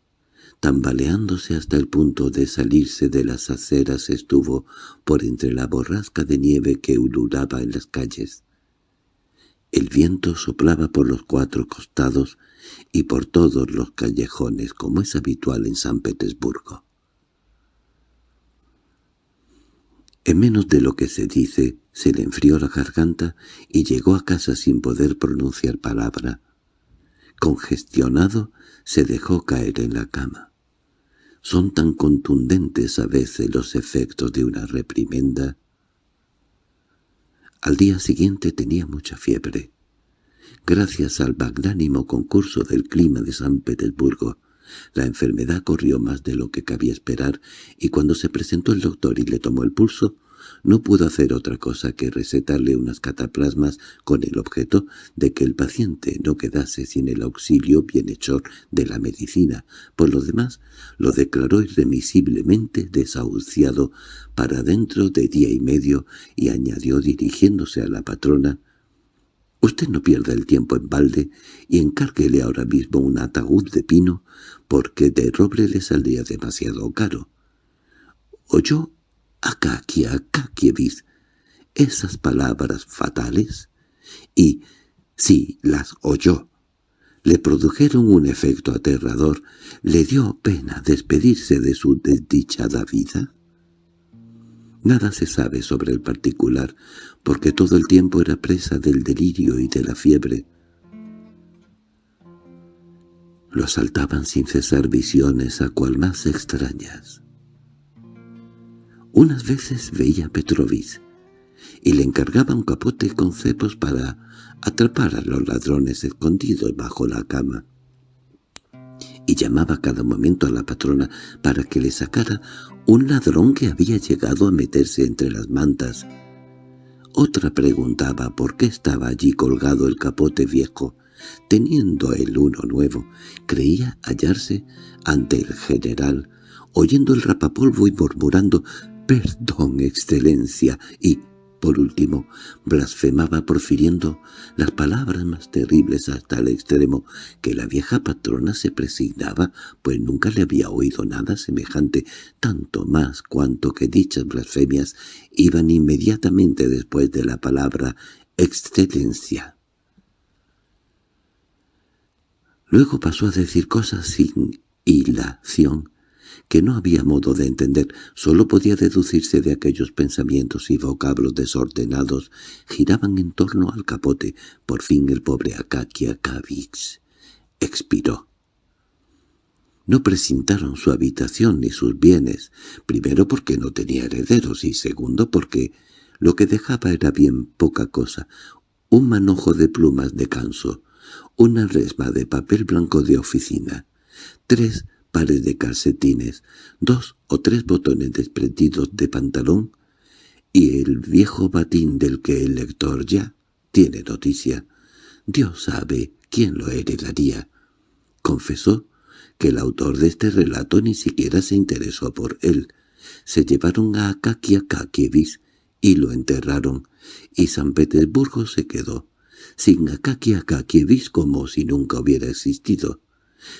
tambaleándose hasta el punto de salirse de las aceras estuvo por entre la borrasca de nieve que ululaba en las calles. El viento soplaba por los cuatro costados y por todos los callejones, como es habitual en San Petersburgo. En menos de lo que se dice, se le enfrió la garganta y llegó a casa sin poder pronunciar palabra. Congestionado, se dejó caer en la cama. Son tan contundentes a veces los efectos de una reprimenda. Al día siguiente tenía mucha fiebre. Gracias al magnánimo concurso del clima de San Petersburgo, la enfermedad corrió más de lo que cabía esperar, y cuando se presentó el doctor y le tomó el pulso, no pudo hacer otra cosa que recetarle unas cataplasmas con el objeto de que el paciente no quedase sin el auxilio bienhechor de la medicina. Por lo demás, lo declaró irremisiblemente desahuciado para dentro de día y medio y añadió dirigiéndose a la patrona Usted no pierda el tiempo en balde y encárguele ahora mismo un ataúd de pino, porque de roble le saldría demasiado caro. Oyó Akaki Akakievich esas palabras fatales, y, si las oyó, le produjeron un efecto aterrador, le dio pena despedirse de su desdichada vida. Nada se sabe sobre el particular, porque todo el tiempo era presa del delirio y de la fiebre. Lo asaltaban sin cesar visiones a cual más extrañas. Unas veces veía a Petrovich, y le encargaba un capote con cepos para atrapar a los ladrones escondidos bajo la cama. Y llamaba cada momento a la patrona para que le sacara un ladrón que había llegado a meterse entre las mantas. Otra preguntaba por qué estaba allí colgado el capote viejo. Teniendo él uno nuevo, creía hallarse ante el general, oyendo el rapapolvo y murmurando «Perdón, excelencia», y por último, blasfemaba profiriendo las palabras más terribles hasta el extremo que la vieja patrona se presignaba, pues nunca le había oído nada semejante, tanto más cuanto que dichas blasfemias iban inmediatamente después de la palabra Excelencia. Luego pasó a decir cosas sin hilación que no había modo de entender, solo podía deducirse de aquellos pensamientos y vocablos desordenados giraban en torno al capote. Por fin el pobre Akakia Kavix expiró. No presintaron su habitación ni sus bienes, primero porque no tenía herederos y segundo porque lo que dejaba era bien poca cosa, un manojo de plumas de canso, una resma de papel blanco de oficina, tres pares de calcetines, dos o tres botones desprendidos de pantalón y el viejo batín del que el lector ya tiene noticia. Dios sabe quién lo heredaría. Confesó que el autor de este relato ni siquiera se interesó por él. Se llevaron a Akakia Kakievich y lo enterraron, y San Petersburgo se quedó, sin Akakia Kakievich como si nunca hubiera existido.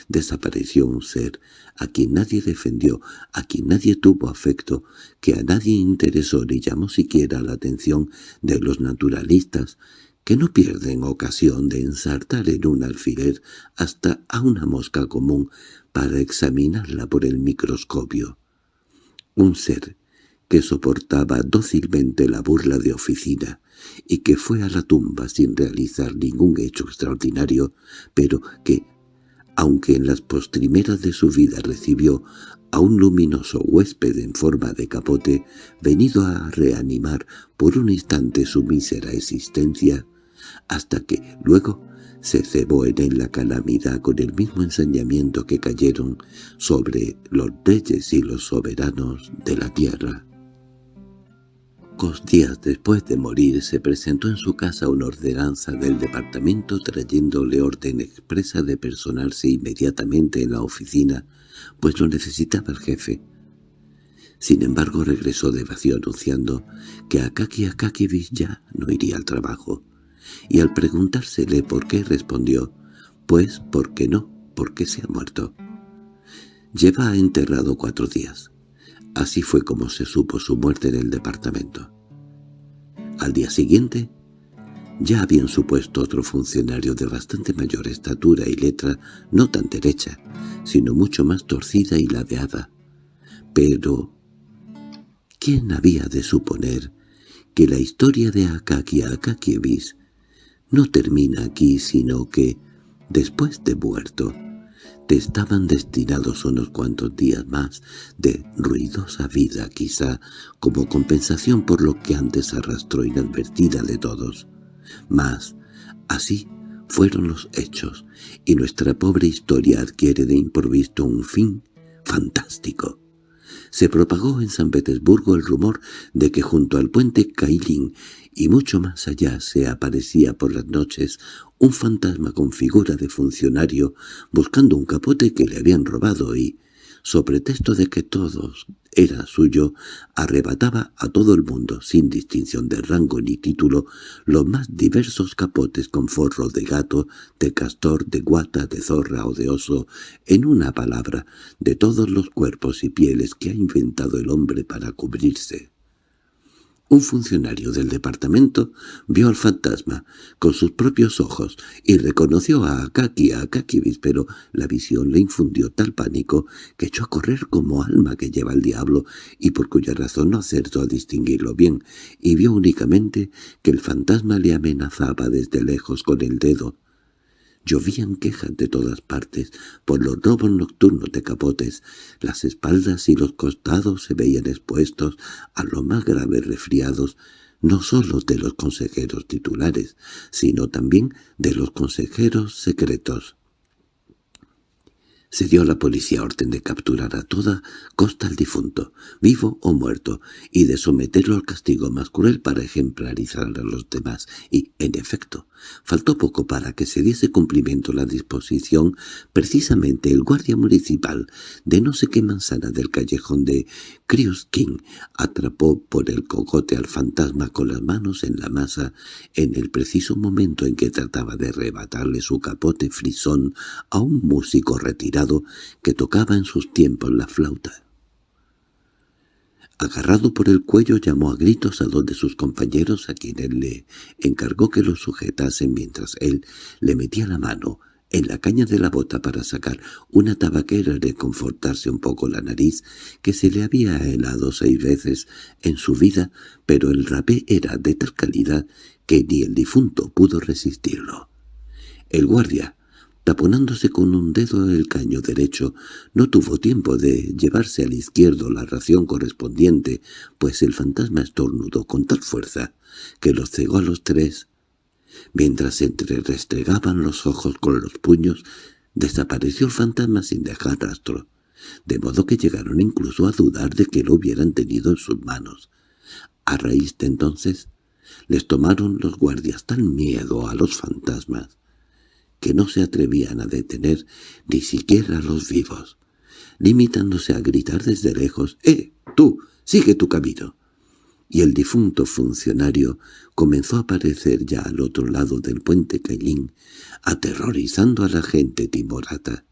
Desapareció un ser a quien nadie defendió, a quien nadie tuvo afecto, que a nadie interesó ni llamó siquiera la atención de los naturalistas, que no pierden ocasión de ensartar en un alfiler hasta a una mosca común para examinarla por el microscopio. Un ser que soportaba dócilmente la burla de oficina y que fue a la tumba sin realizar ningún hecho extraordinario, pero que, aunque en las postrimeras de su vida recibió a un luminoso huésped en forma de capote, venido a reanimar por un instante su mísera existencia, hasta que luego se cebó en él la calamidad con el mismo ensañamiento que cayeron sobre los reyes y los soberanos de la tierra. Pocos días después de morir se presentó en su casa una ordenanza del departamento trayéndole orden expresa de personarse inmediatamente en la oficina, pues lo necesitaba el jefe. Sin embargo regresó de vacío anunciando que Akaki Akakivich ya no iría al trabajo y al preguntársele por qué respondió, «Pues, ¿por qué no? Porque se ha muerto». Lleva enterrado cuatro días. Así fue como se supo su muerte en el departamento. Al día siguiente, ya habían supuesto otro funcionario de bastante mayor estatura y letra, no tan derecha, sino mucho más torcida y ladeada. Pero, ¿quién había de suponer que la historia de Akaki Akakievich no termina aquí, sino que, después de muerto, te estaban destinados unos cuantos días más de ruidosa vida, quizá, como compensación por lo que antes arrastró inadvertida de todos. Mas, así fueron los hechos, y nuestra pobre historia adquiere de improviso un fin fantástico. Se propagó en San Petersburgo el rumor de que junto al puente Kailin y mucho más allá se aparecía por las noches un fantasma con figura de funcionario buscando un capote que le habían robado y, sobre texto de que todos era suyo, arrebataba a todo el mundo, sin distinción de rango ni título, los más diversos capotes con forro de gato, de castor, de guata, de zorra o de oso, en una palabra, de todos los cuerpos y pieles que ha inventado el hombre para cubrirse. Un funcionario del departamento vio al fantasma con sus propios ojos y reconoció a Akaki a Akakibis, pero la visión le infundió tal pánico que echó a correr como alma que lleva el diablo y por cuya razón no acertó a distinguirlo bien, y vio únicamente que el fantasma le amenazaba desde lejos con el dedo, Llovían quejas de todas partes por los robos nocturnos de capotes. Las espaldas y los costados se veían expuestos a los más graves resfriados, no sólo de los consejeros titulares, sino también de los consejeros secretos. Se dio a la policía orden de capturar a toda costa al difunto, vivo o muerto, y de someterlo al castigo más cruel para ejemplarizar a los demás, y, en efecto, faltó poco para que se diese cumplimiento la disposición. Precisamente el guardia municipal de no sé qué manzana del callejón de King atrapó por el cocote al fantasma con las manos en la masa en el preciso momento en que trataba de arrebatarle su capote frisón a un músico retirado que tocaba en sus tiempos la flauta. Agarrado por el cuello llamó a gritos a dos de sus compañeros a quienes le encargó que lo sujetasen mientras él le metía la mano en la caña de la bota para sacar una tabaquera y reconfortarse un poco la nariz, que se le había helado seis veces en su vida, pero el rapé era de tal calidad que ni el difunto pudo resistirlo. El guardia, taponándose con un dedo el caño derecho, no tuvo tiempo de llevarse al izquierdo la ración correspondiente, pues el fantasma estornudó con tal fuerza que los cegó a los tres Mientras entre restregaban los ojos con los puños, desapareció el fantasma sin dejar rastro, de modo que llegaron incluso a dudar de que lo hubieran tenido en sus manos. A raíz de entonces, les tomaron los guardias tan miedo a los fantasmas que no se atrevían a detener ni siquiera a los vivos, limitándose a gritar desde lejos «¡Eh, tú! ¡Sigue tu camino!» y el difunto funcionario comenzó a aparecer ya al otro lado del puente Caillín, aterrorizando a la gente timorata,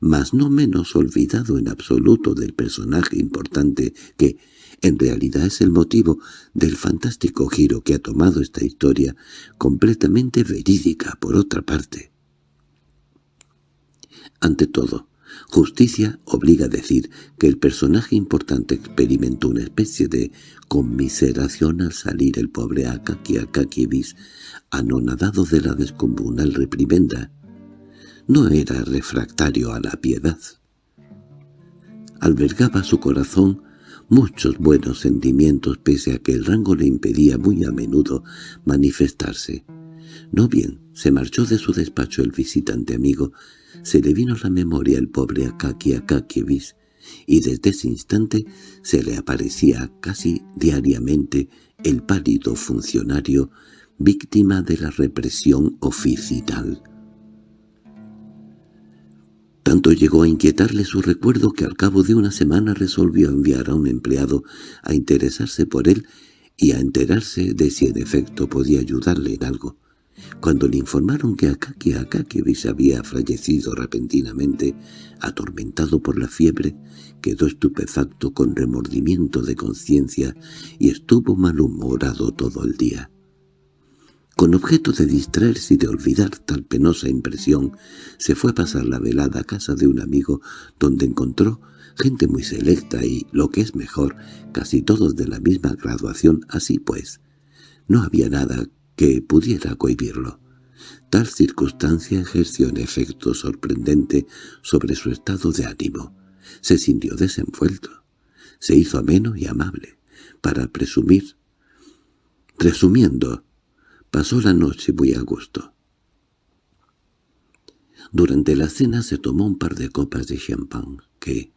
mas no menos olvidado en absoluto del personaje importante que, en realidad es el motivo del fantástico giro que ha tomado esta historia, completamente verídica por otra parte. Ante todo, Justicia obliga a decir que el personaje importante experimentó una especie de conmiseración al salir el pobre Akaki Akakivis, anonadado de la descomunal reprimenda. No era refractario a la piedad. Albergaba su corazón muchos buenos sentimientos pese a que el rango le impedía muy a menudo manifestarse. No bien se marchó de su despacho el visitante amigo, se le vino a la memoria el pobre Akaki Akakievich, y desde ese instante se le aparecía casi diariamente el pálido funcionario víctima de la represión oficial. Tanto llegó a inquietarle su recuerdo que al cabo de una semana resolvió enviar a un empleado a interesarse por él y a enterarse de si en efecto podía ayudarle en algo. Cuando le informaron que Akaki Akakevich había fallecido repentinamente, atormentado por la fiebre, quedó estupefacto con remordimiento de conciencia y estuvo malhumorado todo el día. Con objeto de distraerse y de olvidar tal penosa impresión, se fue a pasar la velada a casa de un amigo donde encontró gente muy selecta y, lo que es mejor, casi todos de la misma graduación, así pues. No había nada que pudiera cohibirlo. Tal circunstancia ejerció un efecto sorprendente sobre su estado de ánimo. Se sintió desenvuelto. Se hizo ameno y amable, para presumir. Resumiendo, pasó la noche muy a gusto. Durante la cena se tomó un par de copas de champán, que,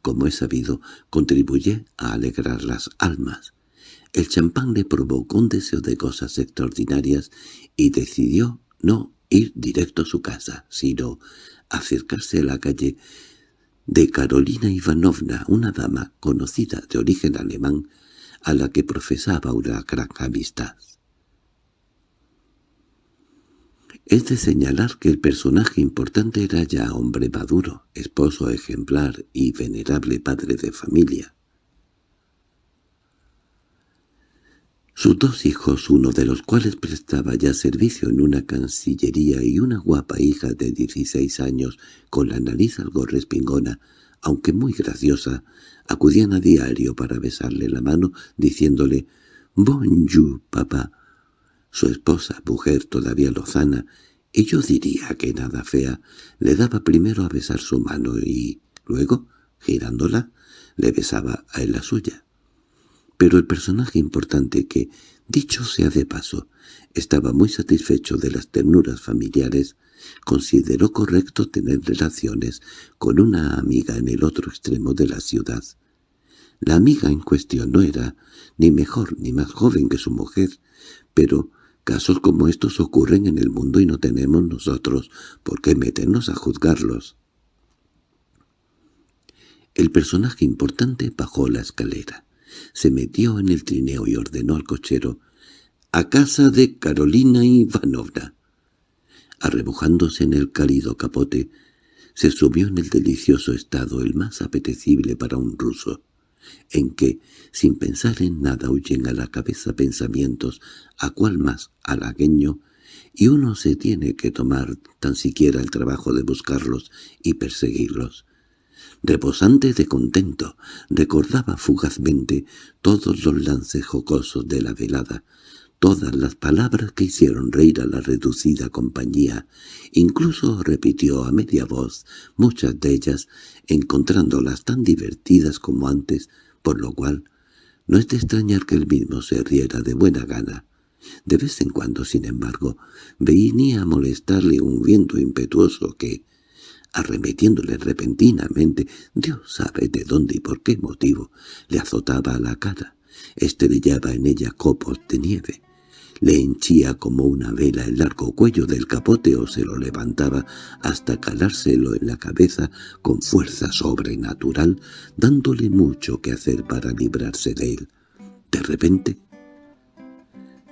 como he sabido, contribuye a alegrar las almas. El champán le provocó un deseo de cosas extraordinarias y decidió no ir directo a su casa, sino acercarse a la calle de Carolina Ivanovna, una dama conocida de origen alemán, a la que profesaba una gran amistad. Es de señalar que el personaje importante era ya hombre maduro, esposo ejemplar y venerable padre de familia. Sus dos hijos, uno de los cuales prestaba ya servicio en una cancillería y una guapa hija de dieciséis años, con la nariz algo respingona, aunque muy graciosa, acudían a diario para besarle la mano, diciéndole «Bonjour, papá». Su esposa, mujer todavía lozana, y yo diría que nada fea, le daba primero a besar su mano y, luego, girándola, le besaba a él la suya. Pero el personaje importante que, dicho sea de paso, estaba muy satisfecho de las ternuras familiares, consideró correcto tener relaciones con una amiga en el otro extremo de la ciudad. La amiga en cuestión no era ni mejor ni más joven que su mujer, pero casos como estos ocurren en el mundo y no tenemos nosotros por qué meternos a juzgarlos. El personaje importante bajó la escalera se metió en el trineo y ordenó al cochero «¡A casa de Carolina Ivanovna!». Arrebujándose en el cálido capote, se subió en el delicioso estado el más apetecible para un ruso. en que, sin pensar en nada, huyen a la cabeza pensamientos a cual más halagueño, y uno se tiene que tomar tan siquiera el trabajo de buscarlos y perseguirlos. Reposante de contento, recordaba fugazmente todos los lances jocosos de la velada, todas las palabras que hicieron reír a la reducida compañía. Incluso repitió a media voz muchas de ellas, encontrándolas tan divertidas como antes, por lo cual no es de extrañar que él mismo se riera de buena gana. De vez en cuando, sin embargo, venía a molestarle un viento impetuoso que, arremetiéndole repentinamente, Dios sabe de dónde y por qué motivo, le azotaba la cara, estrellaba en ella copos de nieve, le henchía como una vela el largo cuello del capote o se lo levantaba hasta calárselo en la cabeza con fuerza sobrenatural, dándole mucho que hacer para librarse de él. De repente,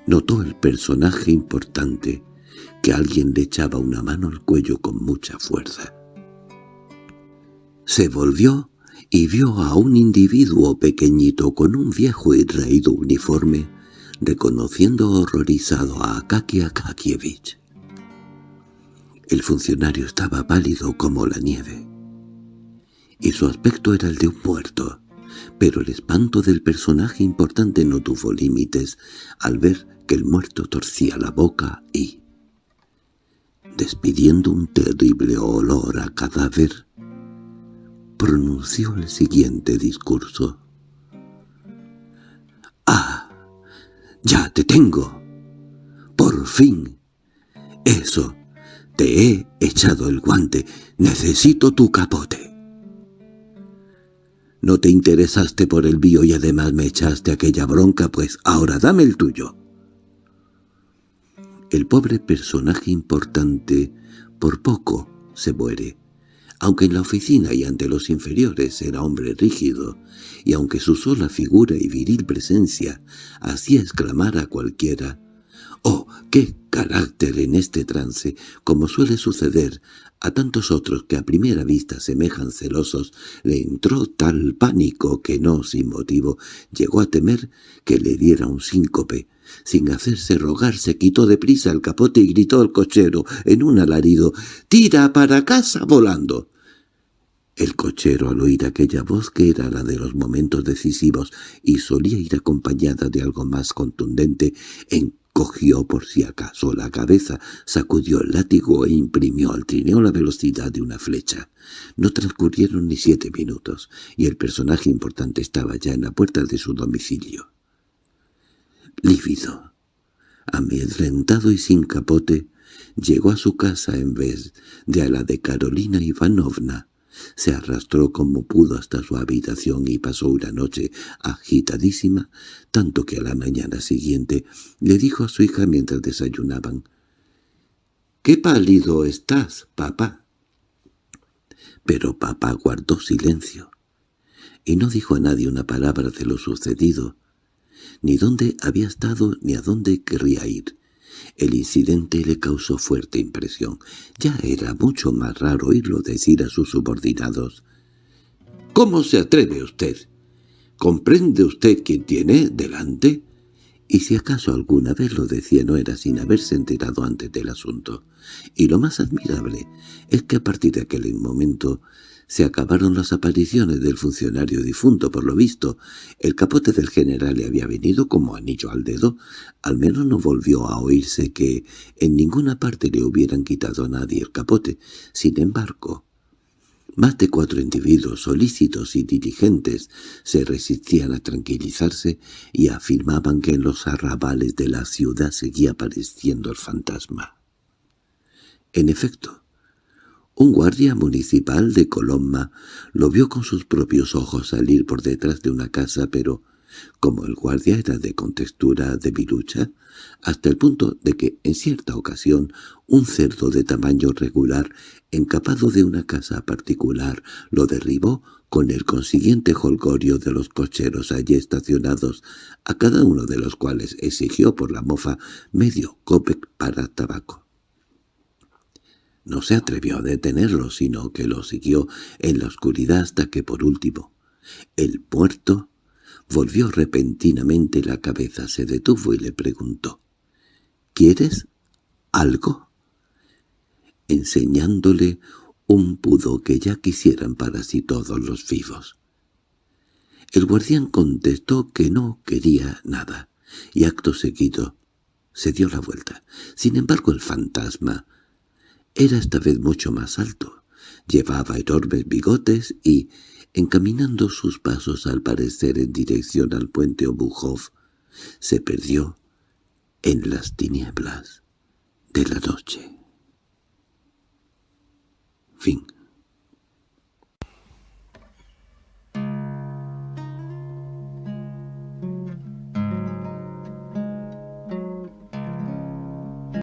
notó el personaje importante que alguien le echaba una mano al cuello con mucha fuerza. Se volvió y vio a un individuo pequeñito con un viejo y raído uniforme reconociendo horrorizado a Akaki Akakievich. El funcionario estaba pálido como la nieve, y su aspecto era el de un muerto, pero el espanto del personaje importante no tuvo límites al ver que el muerto torcía la boca y, despidiendo un terrible olor a cadáver, pronunció el siguiente discurso. «¡Ah! ¡Ya te tengo! ¡Por fin! Eso, te he echado el guante. Necesito tu capote. No te interesaste por el bio y además me echaste aquella bronca, pues ahora dame el tuyo. El pobre personaje importante por poco se muere aunque en la oficina y ante los inferiores era hombre rígido, y aunque su sola figura y viril presencia hacía exclamar a cualquiera «¡Oh, qué carácter en este trance!», como suele suceder a tantos otros que a primera vista semejan celosos, le entró tal pánico que no sin motivo llegó a temer que le diera un síncope. Sin hacerse rogar se quitó deprisa el capote y gritó al cochero en un alarido «¡Tira para casa volando!». El cochero, al oír aquella voz que era la de los momentos decisivos y solía ir acompañada de algo más contundente, encogió por si acaso la cabeza, sacudió el látigo e imprimió al trineo la velocidad de una flecha. No transcurrieron ni siete minutos, y el personaje importante estaba ya en la puerta de su domicilio. Lívido, amedrentado y sin capote, llegó a su casa en vez de a la de Carolina Ivanovna, se arrastró como pudo hasta su habitación y pasó una noche agitadísima, tanto que a la mañana siguiente le dijo a su hija mientras desayunaban, «¡Qué pálido estás, papá!». Pero papá guardó silencio y no dijo a nadie una palabra de lo sucedido, ni dónde había estado ni a dónde querría ir. El incidente le causó fuerte impresión. Ya era mucho más raro oírlo decir a sus subordinados. —¿Cómo se atreve usted? ¿Comprende usted quién tiene delante? Y si acaso alguna vez lo decía no era sin haberse enterado antes del asunto. Y lo más admirable es que a partir de aquel momento se acabaron las apariciones del funcionario difunto, por lo visto. El capote del general le había venido como anillo al dedo. Al menos no volvió a oírse que en ninguna parte le hubieran quitado a nadie el capote. Sin embargo, más de cuatro individuos solícitos y diligentes se resistían a tranquilizarse y afirmaban que en los arrabales de la ciudad seguía apareciendo el fantasma. En efecto, un guardia municipal de Colomba lo vio con sus propios ojos salir por detrás de una casa, pero como el guardia era de contextura de virucha, hasta el punto de que en cierta ocasión un cerdo de tamaño regular, encapado de una casa particular, lo derribó con el consiguiente holgorio de los cocheros allí estacionados, a cada uno de los cuales exigió por la mofa medio copec para tabaco. No se atrevió a detenerlo, sino que lo siguió en la oscuridad hasta que por último, El muerto volvió repentinamente la cabeza, se detuvo y le preguntó «¿Quieres algo?» enseñándole un pudo que ya quisieran para sí todos los vivos. El guardián contestó que no quería nada, y acto seguido se dio la vuelta. Sin embargo el fantasma era esta vez mucho más alto. Llevaba enormes bigotes y, encaminando sus pasos al parecer en dirección al puente Obuhov, se perdió en las tinieblas de la noche. Fin